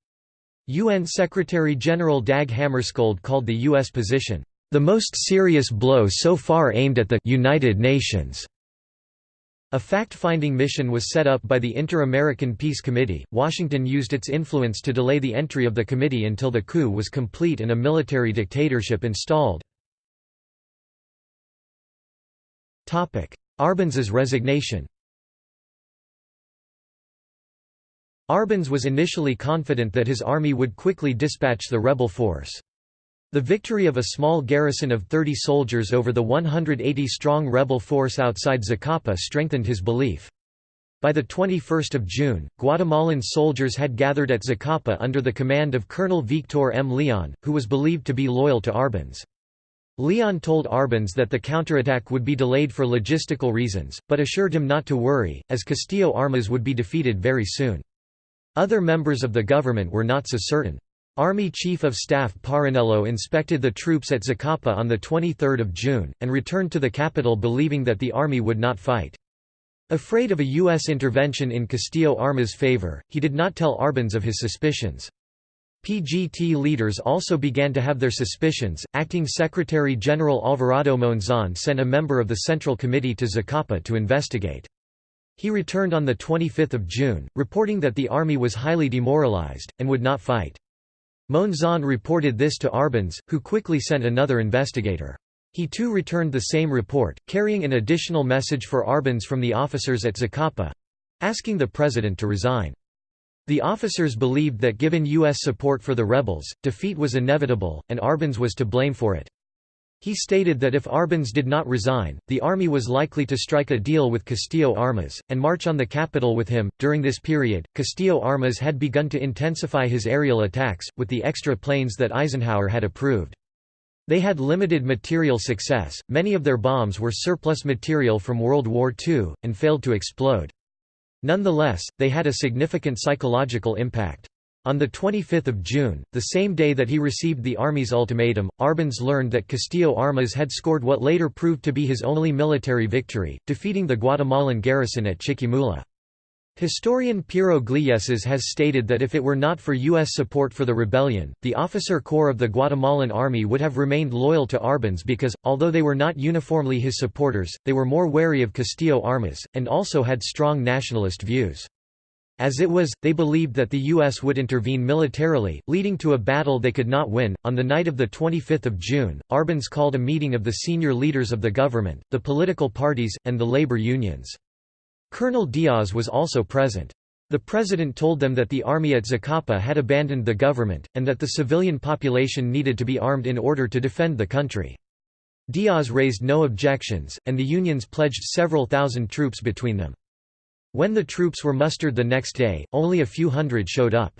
UN Secretary-General Dag Hammarskjöld called the U.S. position, "...the most serious blow so far aimed at the United Nations." A fact-finding mission was set up by the Inter-American Peace Committee. Washington used its influence to delay the entry of the committee until the coup was complete and a military dictatorship installed. Topic: Arbenz's resignation Arbenz was initially confident that his army would quickly dispatch the rebel force. The victory of a small garrison of 30 soldiers over the 180-strong rebel force outside Zacapa strengthened his belief. By the 21 June, Guatemalan soldiers had gathered at Zacapa under the command of Colonel Victor M. Leon, who was believed to be loyal to Arbenz. Leon told Arbenz that the counterattack would be delayed for logistical reasons, but assured him not to worry, as Castillo Armas would be defeated very soon. Other members of the government were not so certain. Army Chief of Staff Parinello inspected the troops at Zacapa on 23 June, and returned to the capital believing that the army would not fight. Afraid of a U.S. intervention in Castillo Armas' favor, he did not tell Arbenz of his suspicions. PGT leaders also began to have their suspicions. Acting Secretary General Alvarado Monzon sent a member of the Central Committee to Zacapa to investigate. He returned on 25 June, reporting that the army was highly demoralized, and would not fight. Monzon reported this to Arbenz, who quickly sent another investigator. He too returned the same report, carrying an additional message for Arbenz from the officers at Zacapa—asking the president to resign. The officers believed that given U.S. support for the rebels, defeat was inevitable, and Arbenz was to blame for it. He stated that if Arbenz did not resign, the army was likely to strike a deal with Castillo Armas, and march on the capital with him. During this period, Castillo Armas had begun to intensify his aerial attacks, with the extra planes that Eisenhower had approved. They had limited material success, many of their bombs were surplus material from World War II, and failed to explode. Nonetheless, they had a significant psychological impact. On 25 June, the same day that he received the army's ultimatum, Arbenz learned that Castillo Armas had scored what later proved to be his only military victory, defeating the Guatemalan garrison at Chiquimula. Historian Piero Gleijeses has stated that if it were not for U.S. support for the rebellion, the officer corps of the Guatemalan army would have remained loyal to Arbenz because, although they were not uniformly his supporters, they were more wary of Castillo Armas, and also had strong nationalist views. As it was, they believed that the U.S. would intervene militarily, leading to a battle they could not win. On the night of 25 June, Arbenz called a meeting of the senior leaders of the government, the political parties, and the labor unions. Colonel Diaz was also present. The president told them that the army at Zacapa had abandoned the government, and that the civilian population needed to be armed in order to defend the country. Diaz raised no objections, and the unions pledged several thousand troops between them. When the troops were mustered the next day, only a few hundred showed up.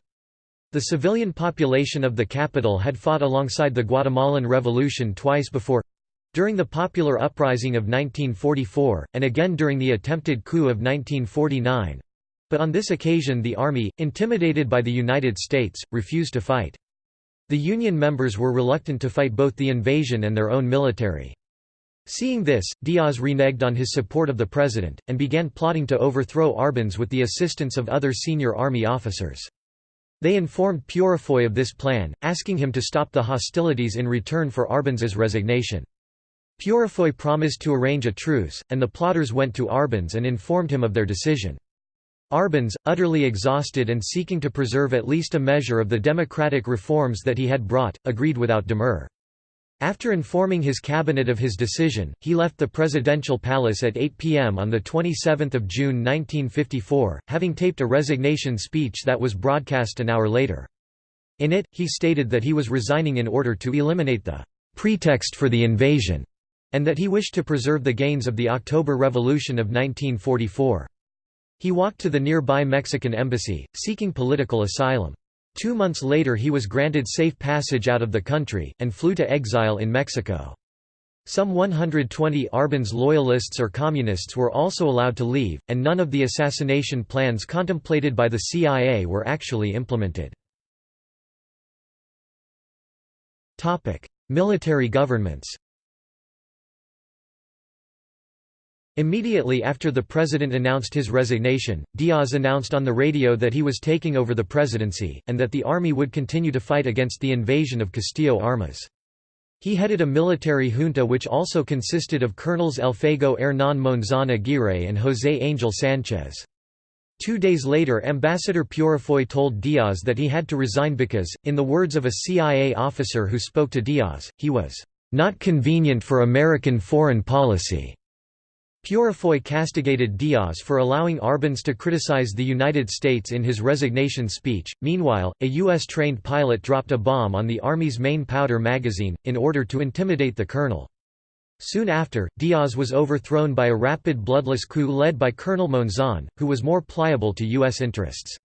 The civilian population of the capital had fought alongside the Guatemalan Revolution twice before—during the popular uprising of 1944, and again during the attempted coup of 1949. But on this occasion the army, intimidated by the United States, refused to fight. The Union members were reluctant to fight both the invasion and their own military. Seeing this, Diaz reneged on his support of the president, and began plotting to overthrow Arbenz with the assistance of other senior army officers. They informed Peurifoy of this plan, asking him to stop the hostilities in return for Arbenz's resignation. Peurifoy promised to arrange a truce, and the plotters went to Arbenz and informed him of their decision. Arbenz, utterly exhausted and seeking to preserve at least a measure of the democratic reforms that he had brought, agreed without demur. After informing his cabinet of his decision, he left the presidential palace at 8 p.m. on 27 June 1954, having taped a resignation speech that was broadcast an hour later. In it, he stated that he was resigning in order to eliminate the pretext for the invasion, and that he wished to preserve the gains of the October Revolution of 1944. He walked to the nearby Mexican embassy, seeking political asylum. Two months later he was granted safe passage out of the country, and flew to exile in Mexico. Some 120 Arbenz loyalists or communists were also allowed to leave, and none of the assassination plans contemplated by the CIA were actually implemented. Military governments Immediately after the president announced his resignation, Diaz announced on the radio that he was taking over the presidency, and that the army would continue to fight against the invasion of Castillo Armas. He headed a military junta which also consisted of Colonels Elfego Hernán Monzón Aguirre and José Angel Sánchez. Two days later Ambassador Peurifoy told Diaz that he had to resign because, in the words of a CIA officer who spoke to Diaz, he was, "...not convenient for American foreign policy." Peurifoy castigated Diaz for allowing Arbenz to criticize the United States in his resignation speech. Meanwhile, a U.S. trained pilot dropped a bomb on the Army's main powder magazine, in order to intimidate the colonel. Soon after, Diaz was overthrown by a rapid bloodless coup led by Colonel Monzon, who was more pliable to U.S. interests.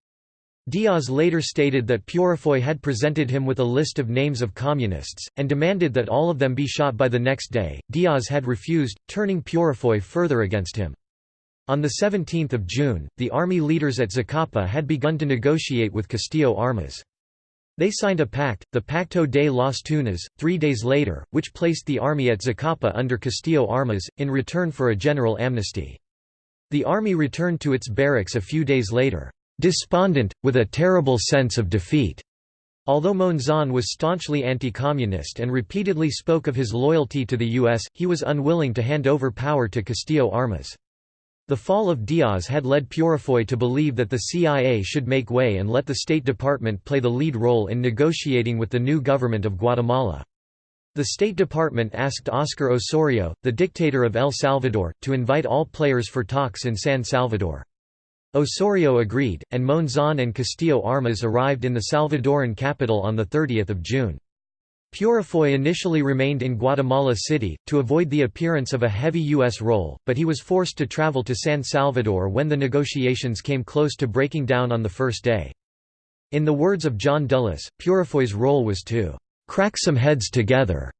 Diaz later stated that Peurifoy had presented him with a list of names of communists, and demanded that all of them be shot by the next day. Diaz had refused, turning Peurifoy further against him. On 17 June, the army leaders at Zacapa had begun to negotiate with Castillo Armas. They signed a pact, the Pacto de las Tunas, three days later, which placed the army at Zacapa under Castillo Armas, in return for a general amnesty. The army returned to its barracks a few days later despondent, with a terrible sense of defeat. Although Monzon was staunchly anti-communist and repeatedly spoke of his loyalty to the U.S., he was unwilling to hand over power to Castillo Armas. The fall of Diaz had led Peurifoy to believe that the CIA should make way and let the State Department play the lead role in negotiating with the new government of Guatemala. The State Department asked Oscar Osorio, the dictator of El Salvador, to invite all players for talks in San Salvador. Osorio agreed, and Monzon and Castillo Armas arrived in the Salvadoran capital on 30 June. Peurifoy initially remained in Guatemala City, to avoid the appearance of a heavy U.S. role, but he was forced to travel to San Salvador when the negotiations came close to breaking down on the first day. In the words of John Dulles, Peurifoy's role was to "...crack some heads together."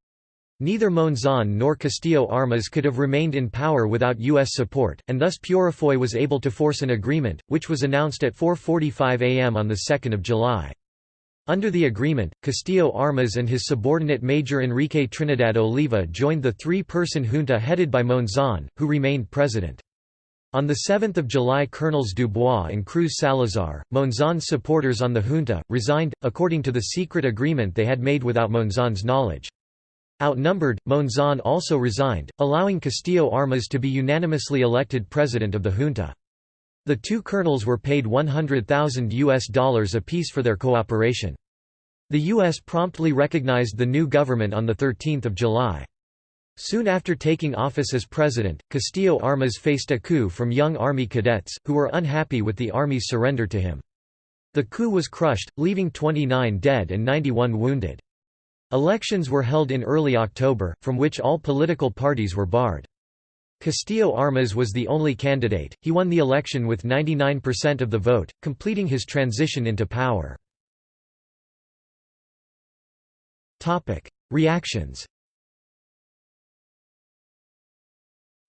Neither Monzon nor Castillo Armas could have remained in power without U.S. support, and thus Peurifoy was able to force an agreement, which was announced at 4.45 am on 2 July. Under the agreement, Castillo Armas and his subordinate Major Enrique Trinidad Oliva joined the three-person junta headed by Monzon, who remained president. On 7 July Colonels Dubois and Cruz Salazar, Monzon's supporters on the junta, resigned, according to the secret agreement they had made without Monzon's knowledge. Outnumbered, Monzon also resigned, allowing Castillo Armas to be unanimously elected president of the junta. The two colonels were paid 100,000 US dollars apiece for their cooperation. The U.S. promptly recognized the new government on 13 July. Soon after taking office as president, Castillo Armas faced a coup from young Army cadets, who were unhappy with the Army's surrender to him. The coup was crushed, leaving 29 dead and 91 wounded. Elections were held in early October, from which all political parties were barred. Castillo Armas was the only candidate, he won the election with 99% of the vote, completing his transition into power. Reactions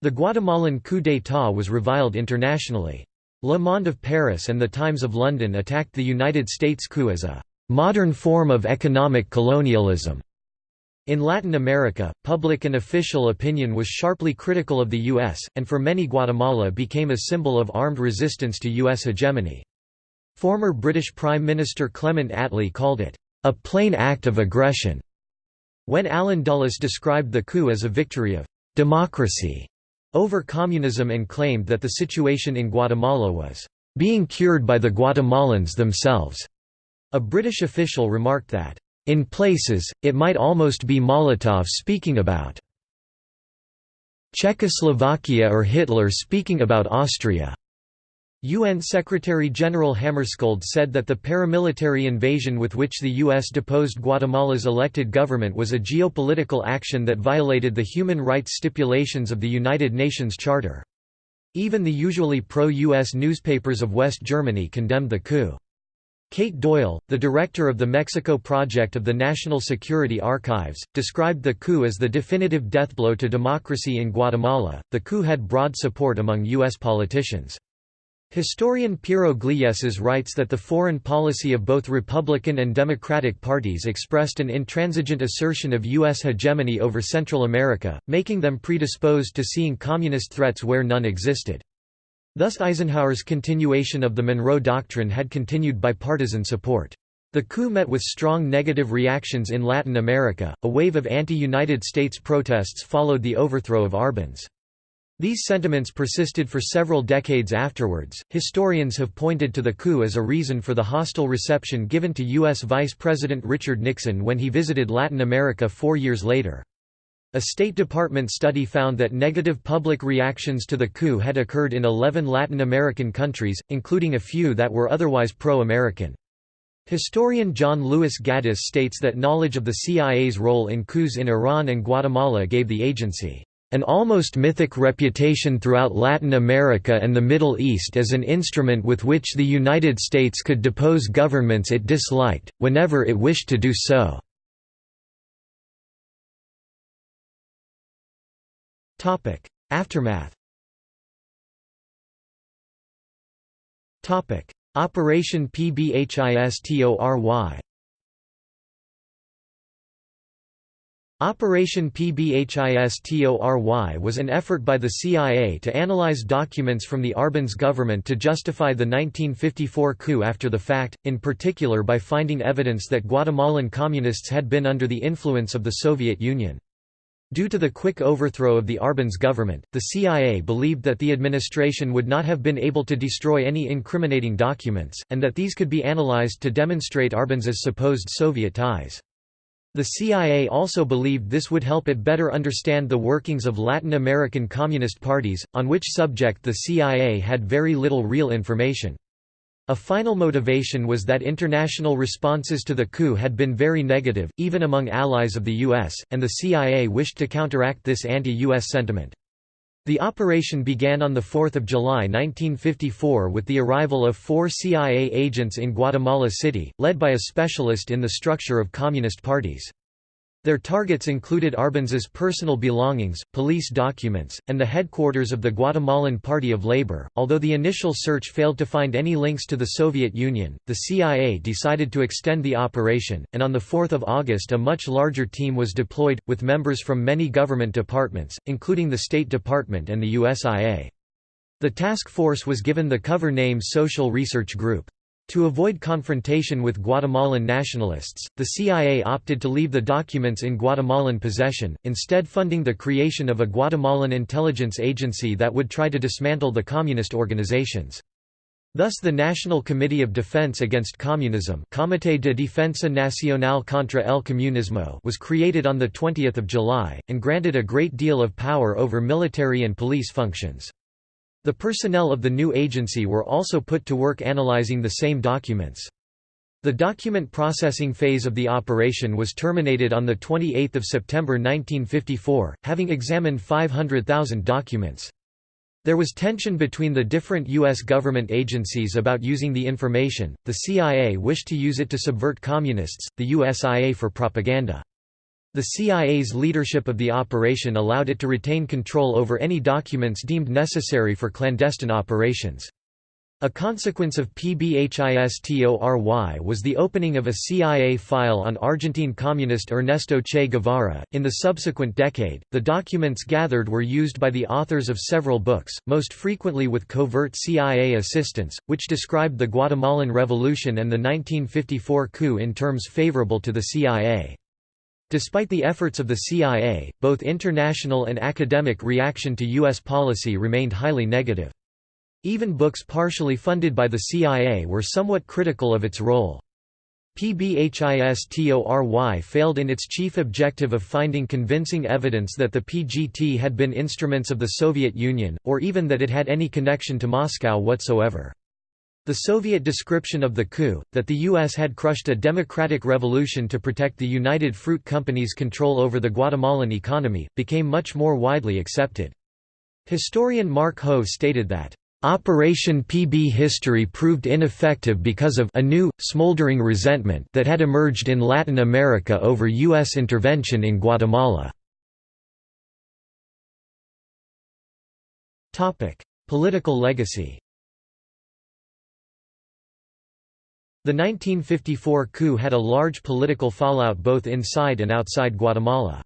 The Guatemalan coup d'état was reviled internationally. Le Monde of Paris and The Times of London attacked the United States coup as a modern form of economic colonialism. In Latin America, public and official opinion was sharply critical of the U.S., and for many Guatemala became a symbol of armed resistance to U.S. hegemony. Former British Prime Minister Clement Attlee called it, "...a plain act of aggression." When Allen Dulles described the coup as a victory of "...democracy," over communism and claimed that the situation in Guatemala was "...being cured by the Guatemalans themselves." A British official remarked that, "...in places, it might almost be Molotov speaking about Czechoslovakia or Hitler speaking about Austria." UN Secretary-General Hammarskjöld said that the paramilitary invasion with which the U.S. deposed Guatemala's elected government was a geopolitical action that violated the human rights stipulations of the United Nations Charter. Even the usually pro-U.S. newspapers of West Germany condemned the coup. Kate Doyle, the director of the Mexico project of the National Security Archives, described the coup as the definitive deathblow to democracy in Guatemala. The coup had broad support among U.S. politicians. Historian Piero Gleijeses writes that the foreign policy of both Republican and Democratic parties expressed an intransigent assertion of U.S. hegemony over Central America, making them predisposed to seeing communist threats where none existed. Thus Eisenhower's continuation of the Monroe Doctrine had continued bipartisan support. The coup met with strong negative reactions in Latin America. A wave of anti-United States protests followed the overthrow of Arbenz. These sentiments persisted for several decades afterwards. Historians have pointed to the coup as a reason for the hostile reception given to U.S. Vice President Richard Nixon when he visited Latin America four years later. A State Department study found that negative public reactions to the coup had occurred in 11 Latin American countries, including a few that were otherwise pro-American. Historian John Lewis Gaddis states that knowledge of the CIA's role in coups in Iran and Guatemala gave the agency an almost mythic reputation throughout Latin America and the Middle East as an instrument with which the United States could depose governments it disliked, whenever it wished to do so. Topic: Aftermath. Topic: Operation PBHISTORY. Operation PBHISTORY was an effort by the CIA to analyze documents from the Arbenz government to justify the 1954 coup after the fact, in particular by finding evidence that Guatemalan communists had been under the influence of the Soviet Union. Due to the quick overthrow of the Arbenz government, the CIA believed that the administration would not have been able to destroy any incriminating documents, and that these could be analyzed to demonstrate Arbenz's supposed Soviet ties. The CIA also believed this would help it better understand the workings of Latin American communist parties, on which subject the CIA had very little real information. A final motivation was that international responses to the coup had been very negative, even among allies of the U.S., and the CIA wished to counteract this anti-U.S. sentiment. The operation began on 4 July 1954 with the arrival of four CIA agents in Guatemala City, led by a specialist in the structure of communist parties. Their targets included Arbenz's personal belongings, police documents, and the headquarters of the Guatemalan Party of Labor. Although the initial search failed to find any links to the Soviet Union, the CIA decided to extend the operation, and on 4 August a much larger team was deployed, with members from many government departments, including the State Department and the USIA. The task force was given the cover name Social Research Group. To avoid confrontation with Guatemalan nationalists, the CIA opted to leave the documents in Guatemalan possession, instead funding the creation of a Guatemalan intelligence agency that would try to dismantle the communist organizations. Thus the National Committee of Defense Against Communism Comité de Defensa Nacional contra el Comunismo was created on 20 July, and granted a great deal of power over military and police functions. The personnel of the new agency were also put to work analyzing the same documents. The document processing phase of the operation was terminated on 28 September 1954, having examined 500,000 documents. There was tension between the different U.S. government agencies about using the information, the CIA wished to use it to subvert communists, the USIA for propaganda. The CIA's leadership of the operation allowed it to retain control over any documents deemed necessary for clandestine operations. A consequence of PBHISTORY was the opening of a CIA file on Argentine communist Ernesto Che Guevara. In the subsequent decade, the documents gathered were used by the authors of several books, most frequently with covert CIA assistance, which described the Guatemalan Revolution and the 1954 coup in terms favorable to the CIA. Despite the efforts of the CIA, both international and academic reaction to U.S. policy remained highly negative. Even books partially funded by the CIA were somewhat critical of its role. PBHISTORY failed in its chief objective of finding convincing evidence that the PGT had been instruments of the Soviet Union, or even that it had any connection to Moscow whatsoever. The Soviet description of the coup, that the U.S. had crushed a democratic revolution to protect the United Fruit Company's control over the Guatemalan economy, became much more widely accepted. Historian Mark Ho stated that, Operation PBHISTORY proved ineffective because of a new, smoldering resentment that had emerged in Latin America over U.S. intervention in Guatemala. Political legacy The 1954 coup had a large political fallout both inside and outside Guatemala.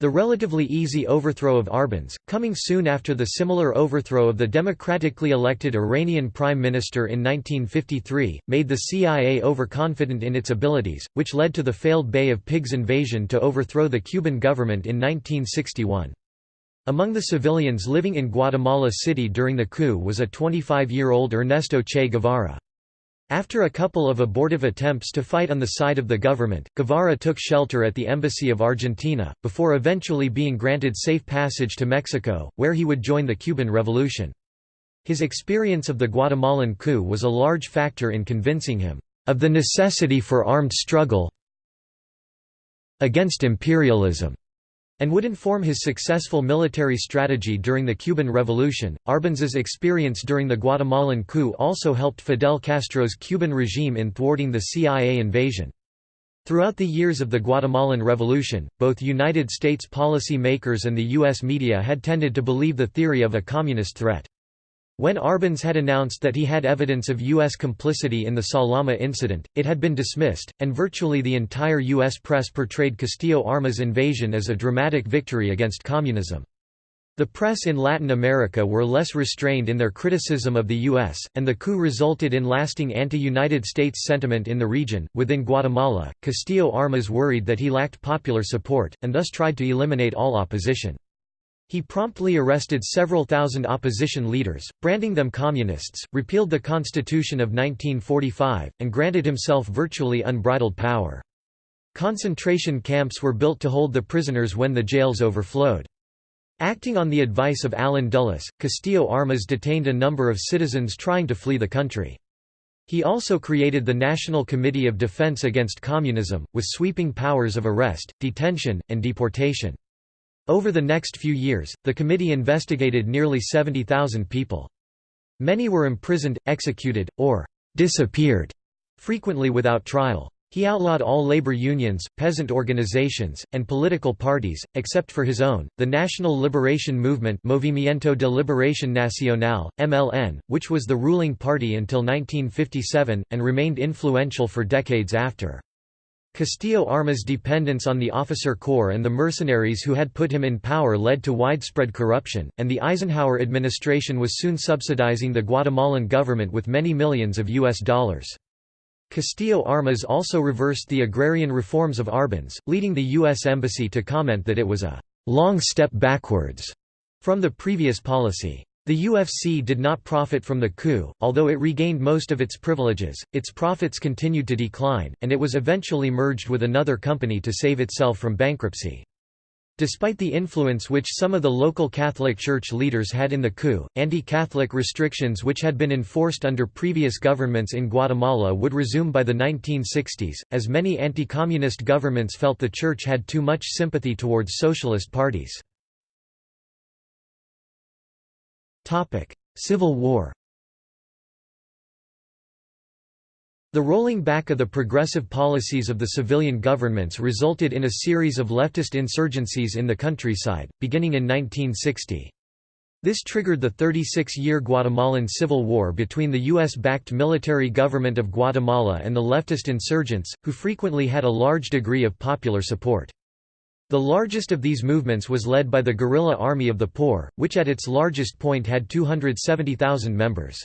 The relatively easy overthrow of Arbenz, coming soon after the similar overthrow of the democratically elected Iranian prime minister in 1953, made the CIA overconfident in its abilities, which led to the failed Bay of Pigs invasion to overthrow the Cuban government in 1961. Among the civilians living in Guatemala City during the coup was a 25-year-old Ernesto Che Guevara. After a couple of abortive attempts to fight on the side of the government, Guevara took shelter at the Embassy of Argentina, before eventually being granted safe passage to Mexico, where he would join the Cuban Revolution. His experience of the Guatemalan coup was a large factor in convincing him, "...of the necessity for armed struggle against imperialism." And would inform his successful military strategy during the Cuban Revolution. Arbenz's experience during the Guatemalan coup also helped Fidel Castro's Cuban regime in thwarting the CIA invasion. Throughout the years of the Guatemalan Revolution, both United States policy makers and the U.S. media had tended to believe the theory of a communist threat. When Arbenz had announced that he had evidence of U.S. complicity in the Salama incident, it had been dismissed, and virtually the entire U.S. press portrayed Castillo Armas' invasion as a dramatic victory against communism. The press in Latin America were less restrained in their criticism of the U.S., and the coup resulted in lasting anti-United States sentiment in the region. Within Guatemala, Castillo Armas worried that he lacked popular support, and thus tried to eliminate all opposition. He promptly arrested several thousand opposition leaders, branding them communists, repealed the Constitution of 1945, and granted himself virtually unbridled power. Concentration camps were built to hold the prisoners when the jails overflowed. Acting on the advice of Allen Dulles, Castillo Armas detained a number of citizens trying to flee the country. He also created the National Committee of Defense Against Communism, with sweeping powers of arrest, detention, and deportation. Over the next few years, the committee investigated nearly 70,000 people. Many were imprisoned, executed, or disappeared, frequently without trial. He outlawed all labor unions, peasant organizations, and political parties, except for his own, the National Liberation Movement Movimiento de Liberación Nacional, MLN, which was the ruling party until 1957, and remained influential for decades after. Castillo Armas' dependence on the officer corps and the mercenaries who had put him in power led to widespread corruption, and the Eisenhower administration was soon subsidizing the Guatemalan government with many millions of U.S. dollars. Castillo Armas also reversed the agrarian reforms of Arbenz, leading the U.S. Embassy to comment that it was a «long step backwards» from the previous policy. The UFC did not profit from the coup, although it regained most of its privileges, its profits continued to decline, and it was eventually merged with another company to save itself from bankruptcy. Despite the influence which some of the local Catholic Church leaders had in the coup, anti-Catholic restrictions which had been enforced under previous governments in Guatemala would resume by the 1960s, as many anti-communist governments felt the Church had too much sympathy towards socialist parties. Civil War The rolling back of the progressive policies of the civilian governments resulted in a series of leftist insurgencies in the countryside, beginning in 1960. This triggered the 36-year Guatemalan Civil War between the U.S.-backed military government of Guatemala and the leftist insurgents, who frequently had a large degree of popular support. The largest of these movements was led by the Guerrilla Army of the Poor, which at its largest point had 270,000 members.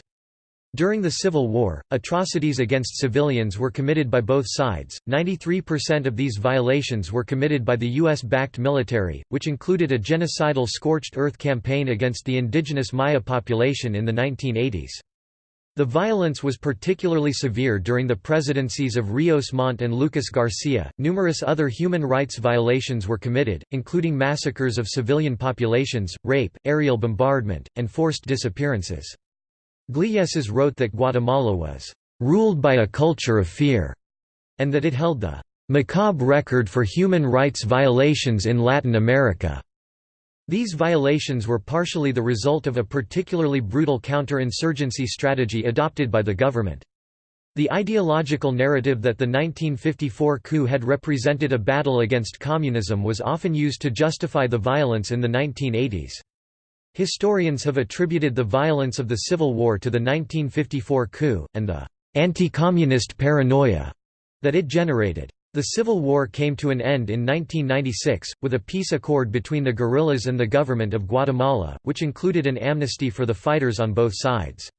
During the Civil War, atrocities against civilians were committed by both sides. 93% of these violations were committed by the US backed military, which included a genocidal scorched earth campaign against the indigenous Maya population in the 1980s. The violence was particularly severe during the presidencies of Rios Montt and Lucas Garcia. Numerous other human rights violations were committed, including massacres of civilian populations, rape, aerial bombardment, and forced disappearances. Gleijeses wrote that Guatemala was ruled by a culture of fear, and that it held the macabre record for human rights violations in Latin America. These violations were partially the result of a particularly brutal counter-insurgency strategy adopted by the government. The ideological narrative that the 1954 coup had represented a battle against communism was often used to justify the violence in the 1980s. Historians have attributed the violence of the Civil War to the 1954 coup, and the anti-communist paranoia that it generated. The Civil War came to an end in 1996, with a peace accord between the guerrillas and the government of Guatemala, which included an amnesty for the fighters on both sides.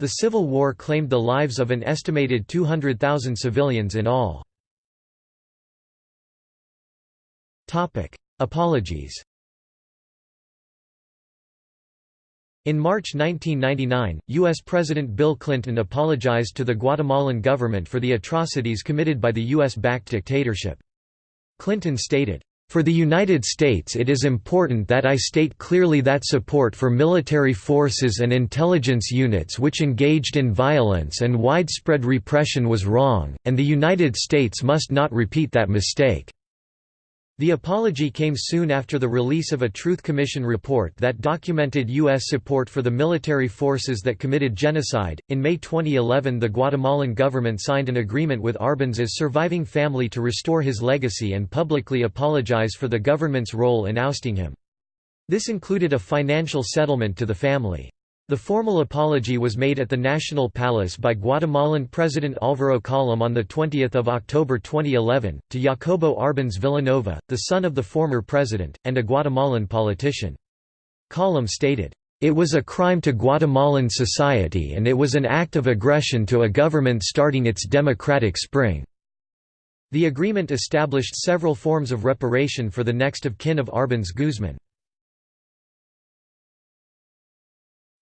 The Civil War claimed the lives of an estimated 200,000 civilians in all. Apologies In March 1999, U.S. President Bill Clinton apologized to the Guatemalan government for the atrocities committed by the U.S.-backed dictatorship. Clinton stated, "...for the United States it is important that I state clearly that support for military forces and intelligence units which engaged in violence and widespread repression was wrong, and the United States must not repeat that mistake." The apology came soon after the release of a Truth Commission report that documented U.S. support for the military forces that committed genocide. In May 2011, the Guatemalan government signed an agreement with Arbenz's surviving family to restore his legacy and publicly apologize for the government's role in ousting him. This included a financial settlement to the family. The formal apology was made at the National Palace by Guatemalan President Álvaro Colom on 20 October 2011, to Jacobo Arbenz Vilanova, the son of the former president, and a Guatemalan politician. Colom stated, "...it was a crime to Guatemalan society and it was an act of aggression to a government starting its democratic spring." The agreement established several forms of reparation for the next of kin of Arbenz Guzman.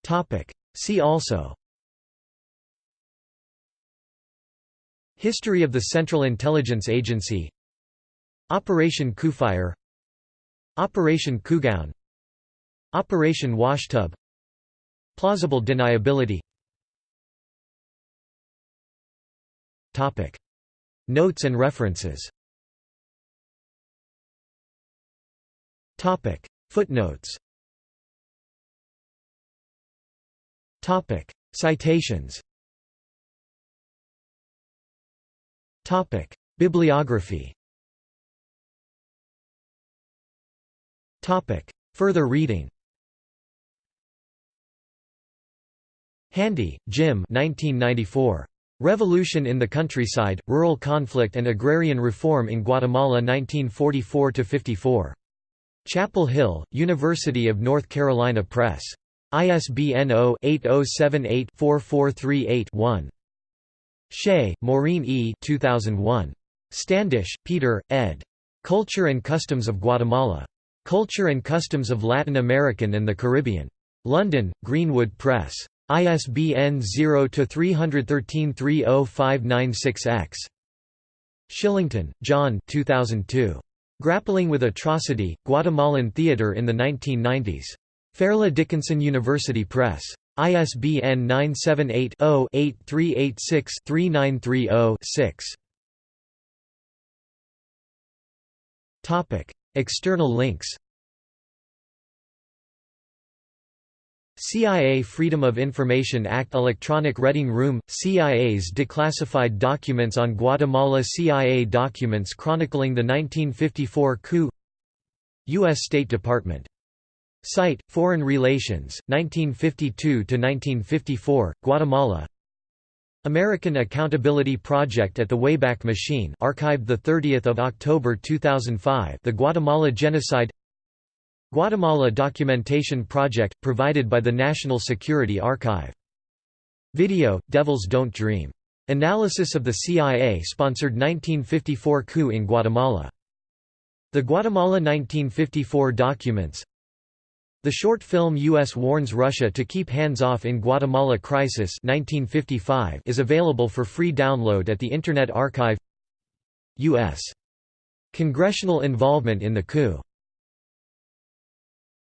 Topic. See also. History of the Central Intelligence Agency. Operation Coufire Operation Cougown Operation Washtub Plausible deniability. Topic. Notes and references. Topic. Footnotes Topic: Citations. Topic: Bibliography. Topic: Further reading. Handy, Jim 1994. Revolution in the Countryside, Rural Conflict and Agrarian Reform in Guatemala 1944–54. Chapel Hill, University of North Carolina Press. ISBN 0-8078-4438-1. Shea, Maureen E. 2001. Standish, Peter, ed. Culture and Customs of Guatemala. Culture and Customs of Latin American and the Caribbean. London, Greenwood Press. ISBN 0-313-30596-X. Shillington, John 2002. Grappling with Atrocity, Guatemalan Theatre in the 1990s. Fairleigh Dickinson University Press. ISBN 978-0-8386-3930-6. External links CIA Freedom of Information Act Electronic Reading Room – CIA's declassified documents on Guatemala CIA documents chronicling the 1954 coup U.S. State Department Site, Foreign Relations, 1952–1954, Guatemala American Accountability Project at the Wayback Machine archived 30 October 2005 The Guatemala Genocide Guatemala Documentation Project, provided by the National Security Archive. Video, Devils Don't Dream. Analysis of the CIA-sponsored 1954 coup in Guatemala. The Guatemala 1954 documents the short film U.S. warns Russia to keep hands off in Guatemala Crisis 1955 is available for free download at the Internet Archive U.S. Congressional involvement in the coup